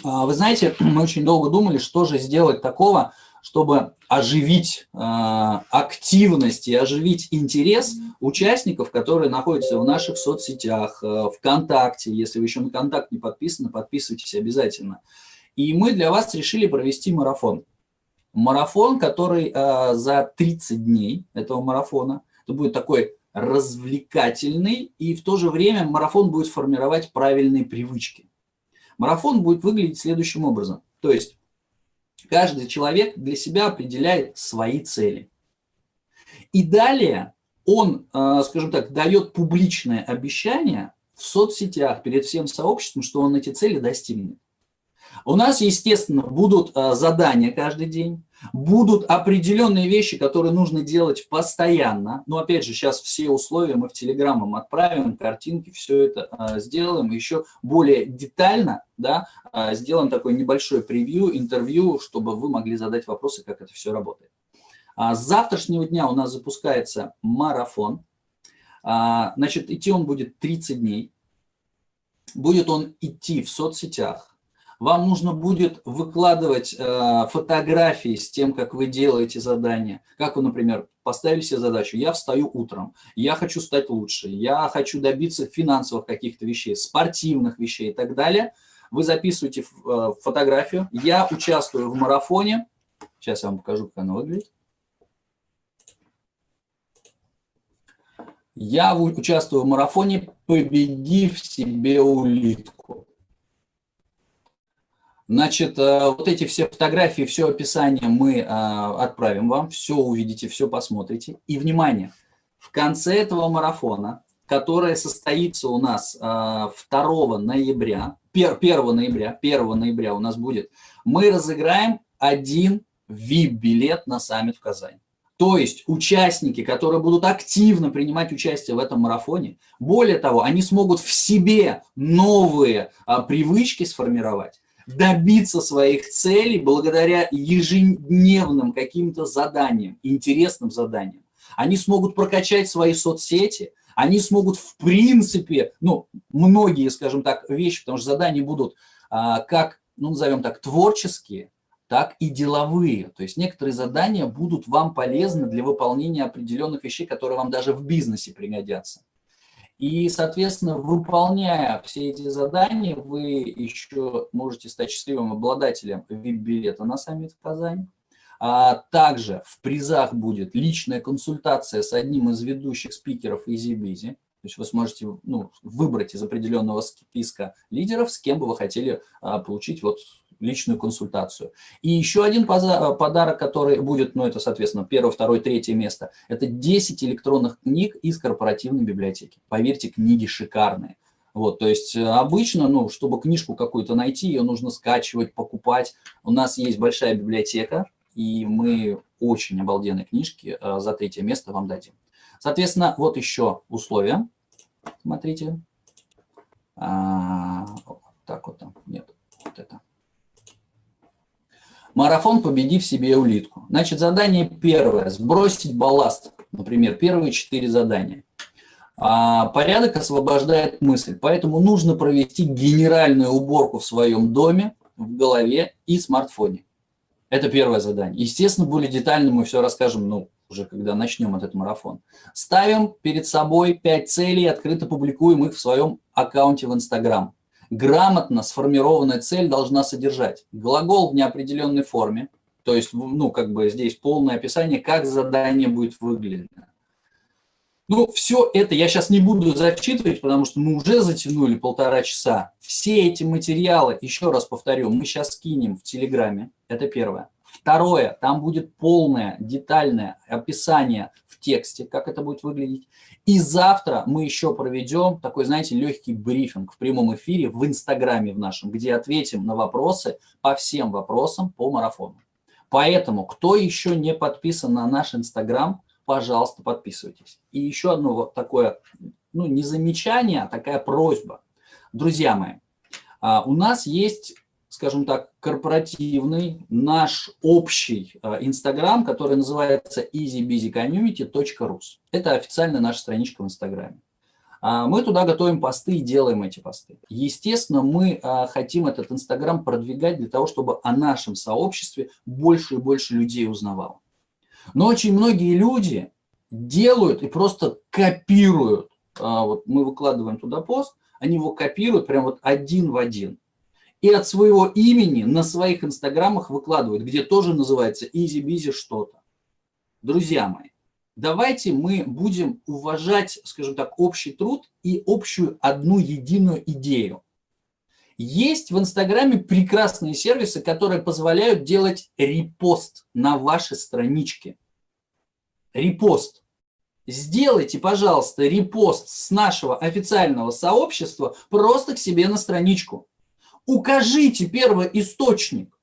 А, вы знаете, <clears throat> мы очень долго думали, что же сделать такого, чтобы оживить э, активность и оживить интерес участников, которые находятся в наших соцсетях, э, ВКонтакте. Если вы еще на Контакт не подписаны, подписывайтесь обязательно. И мы для вас решили провести марафон. Марафон, который э, за 30 дней этого марафона, это будет такой развлекательный, и в то же время марафон будет формировать правильные привычки. Марафон будет выглядеть следующим образом. То есть каждый человек для себя определяет свои цели. И далее он, э, скажем так, дает публичное обещание в соцсетях перед всем сообществом, что он эти цели достигнет. У нас, естественно, будут э, задания каждый день, будут определенные вещи, которые нужно делать постоянно. Но, опять же, сейчас все условия мы в Телеграммам отправим, картинки, все это э, сделаем. Еще более детально да, э, сделаем такой небольшой превью, интервью, чтобы вы могли задать вопросы, как это все работает. А с завтрашнего дня у нас запускается марафон. А, значит, идти он будет 30 дней. Будет он идти в соцсетях, вам нужно будет выкладывать э, фотографии с тем, как вы делаете задание. Как вы, например, поставили себе задачу, я встаю утром, я хочу стать лучше, я хочу добиться финансовых каких-то вещей, спортивных вещей и так далее. Вы записываете э, фотографию, я участвую в марафоне. Сейчас я вам покажу, как она выглядит. Я участвую в марафоне, победив себе улитку. Значит, э, вот эти все фотографии, все описание мы э, отправим вам, все увидите, все посмотрите. И, внимание, в конце этого марафона, который состоится у нас 2 ноября, 1 ноября, 1 ноября у нас будет, мы разыграем один VIP-билет на саммит в Казани. То есть участники, которые будут активно принимать участие в этом марафоне, более того, они смогут в себе новые а, привычки сформировать, добиться своих целей благодаря ежедневным каким-то заданиям, интересным заданиям. Они смогут прокачать свои соцсети, они смогут в принципе, ну, многие, скажем так, вещи, потому что задания будут а, как, ну, назовем так, творческие, так и деловые. То есть некоторые задания будут вам полезны для выполнения определенных вещей, которые вам даже в бизнесе пригодятся. И, соответственно, выполняя все эти задания, вы еще можете стать счастливым обладателем VIP-билета на саммит в Казани. А также в призах будет личная консультация с одним из ведущих спикеров EasyBizy. То есть вы сможете ну, выбрать из определенного списка лидеров, с кем бы вы хотели а, получить вот личную консультацию. И еще один подарок, который будет, ну это, соответственно, первое, второе, третье место, это 10 электронных книг из корпоративной библиотеки. Поверьте, книги шикарные. Вот, то есть э, обычно, ну, чтобы книжку какую-то найти, ее нужно скачивать, покупать. У нас есть большая библиотека, и мы очень обалденные книжки э, за третье место вам дадим. Соответственно, вот еще условия. Смотрите. А, так вот там, нет, вот это. Марафон «Победи в себе улитку». Значит, задание первое – сбросить балласт. Например, первые четыре задания. А порядок освобождает мысль, поэтому нужно провести генеральную уборку в своем доме, в голове и смартфоне. Это первое задание. Естественно, более детально мы все расскажем, ну, уже когда начнем этот марафон. Ставим перед собой пять целей, открыто публикуем их в своем аккаунте в Инстаграм грамотно сформированная цель должна содержать глагол в неопределенной форме, то есть, ну, как бы здесь полное описание, как задание будет выглядеть. Ну, все это я сейчас не буду зачитывать, потому что мы уже затянули полтора часа. Все эти материалы, еще раз повторю, мы сейчас скинем в Телеграме, это первое. Второе, там будет полное, детальное описание в тексте, как это будет выглядеть. И завтра мы еще проведем такой, знаете, легкий брифинг в прямом эфире в Инстаграме в нашем, где ответим на вопросы по всем вопросам по марафону. Поэтому, кто еще не подписан на наш Инстаграм, пожалуйста, подписывайтесь. И еще одно вот такое, ну, не замечание, а такая просьба. Друзья мои, а, у нас есть скажем так, корпоративный, наш общий э, Инстаграм, который называется easybusycommunity.rus. Это официальная наша страничка в Инстаграме. А, мы туда готовим посты и делаем эти посты. Естественно, мы э, хотим этот Инстаграм продвигать для того, чтобы о нашем сообществе больше и больше людей узнавало. Но очень многие люди делают и просто копируют. А, вот мы выкладываем туда пост, они его копируют прям вот один в один и от своего имени на своих инстаграмах выкладывают, где тоже называется easy-busy что-то. Друзья мои, давайте мы будем уважать, скажем так, общий труд и общую одну единую идею. Есть в Инстаграме прекрасные сервисы, которые позволяют делать репост на вашей страничке. Репост. Сделайте, пожалуйста, репост с нашего официального сообщества просто к себе на страничку. Укажите первый источник.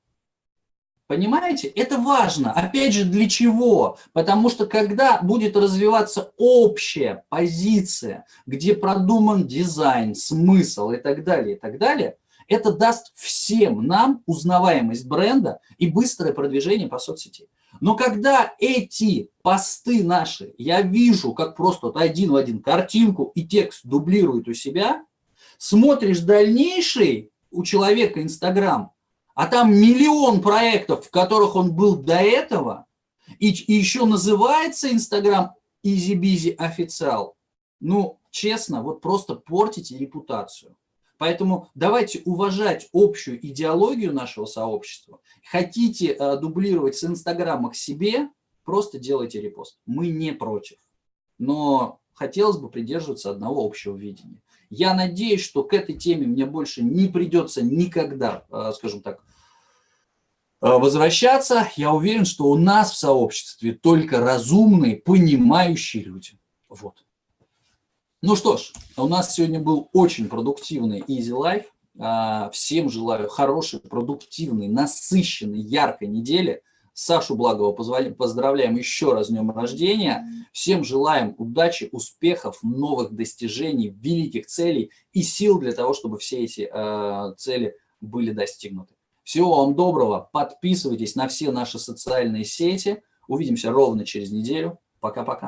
Понимаете? Это важно. Опять же, для чего? Потому что когда будет развиваться общая позиция, где продуман дизайн, смысл и так далее, и так далее, это даст всем нам узнаваемость бренда и быстрое продвижение по соцсети. Но когда эти посты наши, я вижу, как просто вот один в один картинку и текст дублируют у себя, смотришь дальнейший у человека Инстаграм, а там миллион проектов, в которых он был до этого, и, и еще называется Инстаграм Easy официал, ну, честно, вот просто портите репутацию. Поэтому давайте уважать общую идеологию нашего сообщества. Хотите э, дублировать с Инстаграма к себе, просто делайте репост. Мы не против. Но хотелось бы придерживаться одного общего видения. Я надеюсь, что к этой теме мне больше не придется никогда, э, скажем так, возвращаться. Я уверен, что у нас в сообществе только разумные, понимающие люди. Вот. Ну что ж, у нас сегодня был очень продуктивный Easy Life. А, всем желаю хорошей, продуктивной, насыщенной, яркой недели. Сашу Благова поздравляем еще раз с днем рождения. Всем желаем удачи, успехов, новых достижений, великих целей и сил для того, чтобы все эти э, цели были достигнуты. Всего вам доброго. Подписывайтесь на все наши социальные сети. Увидимся ровно через неделю. Пока-пока.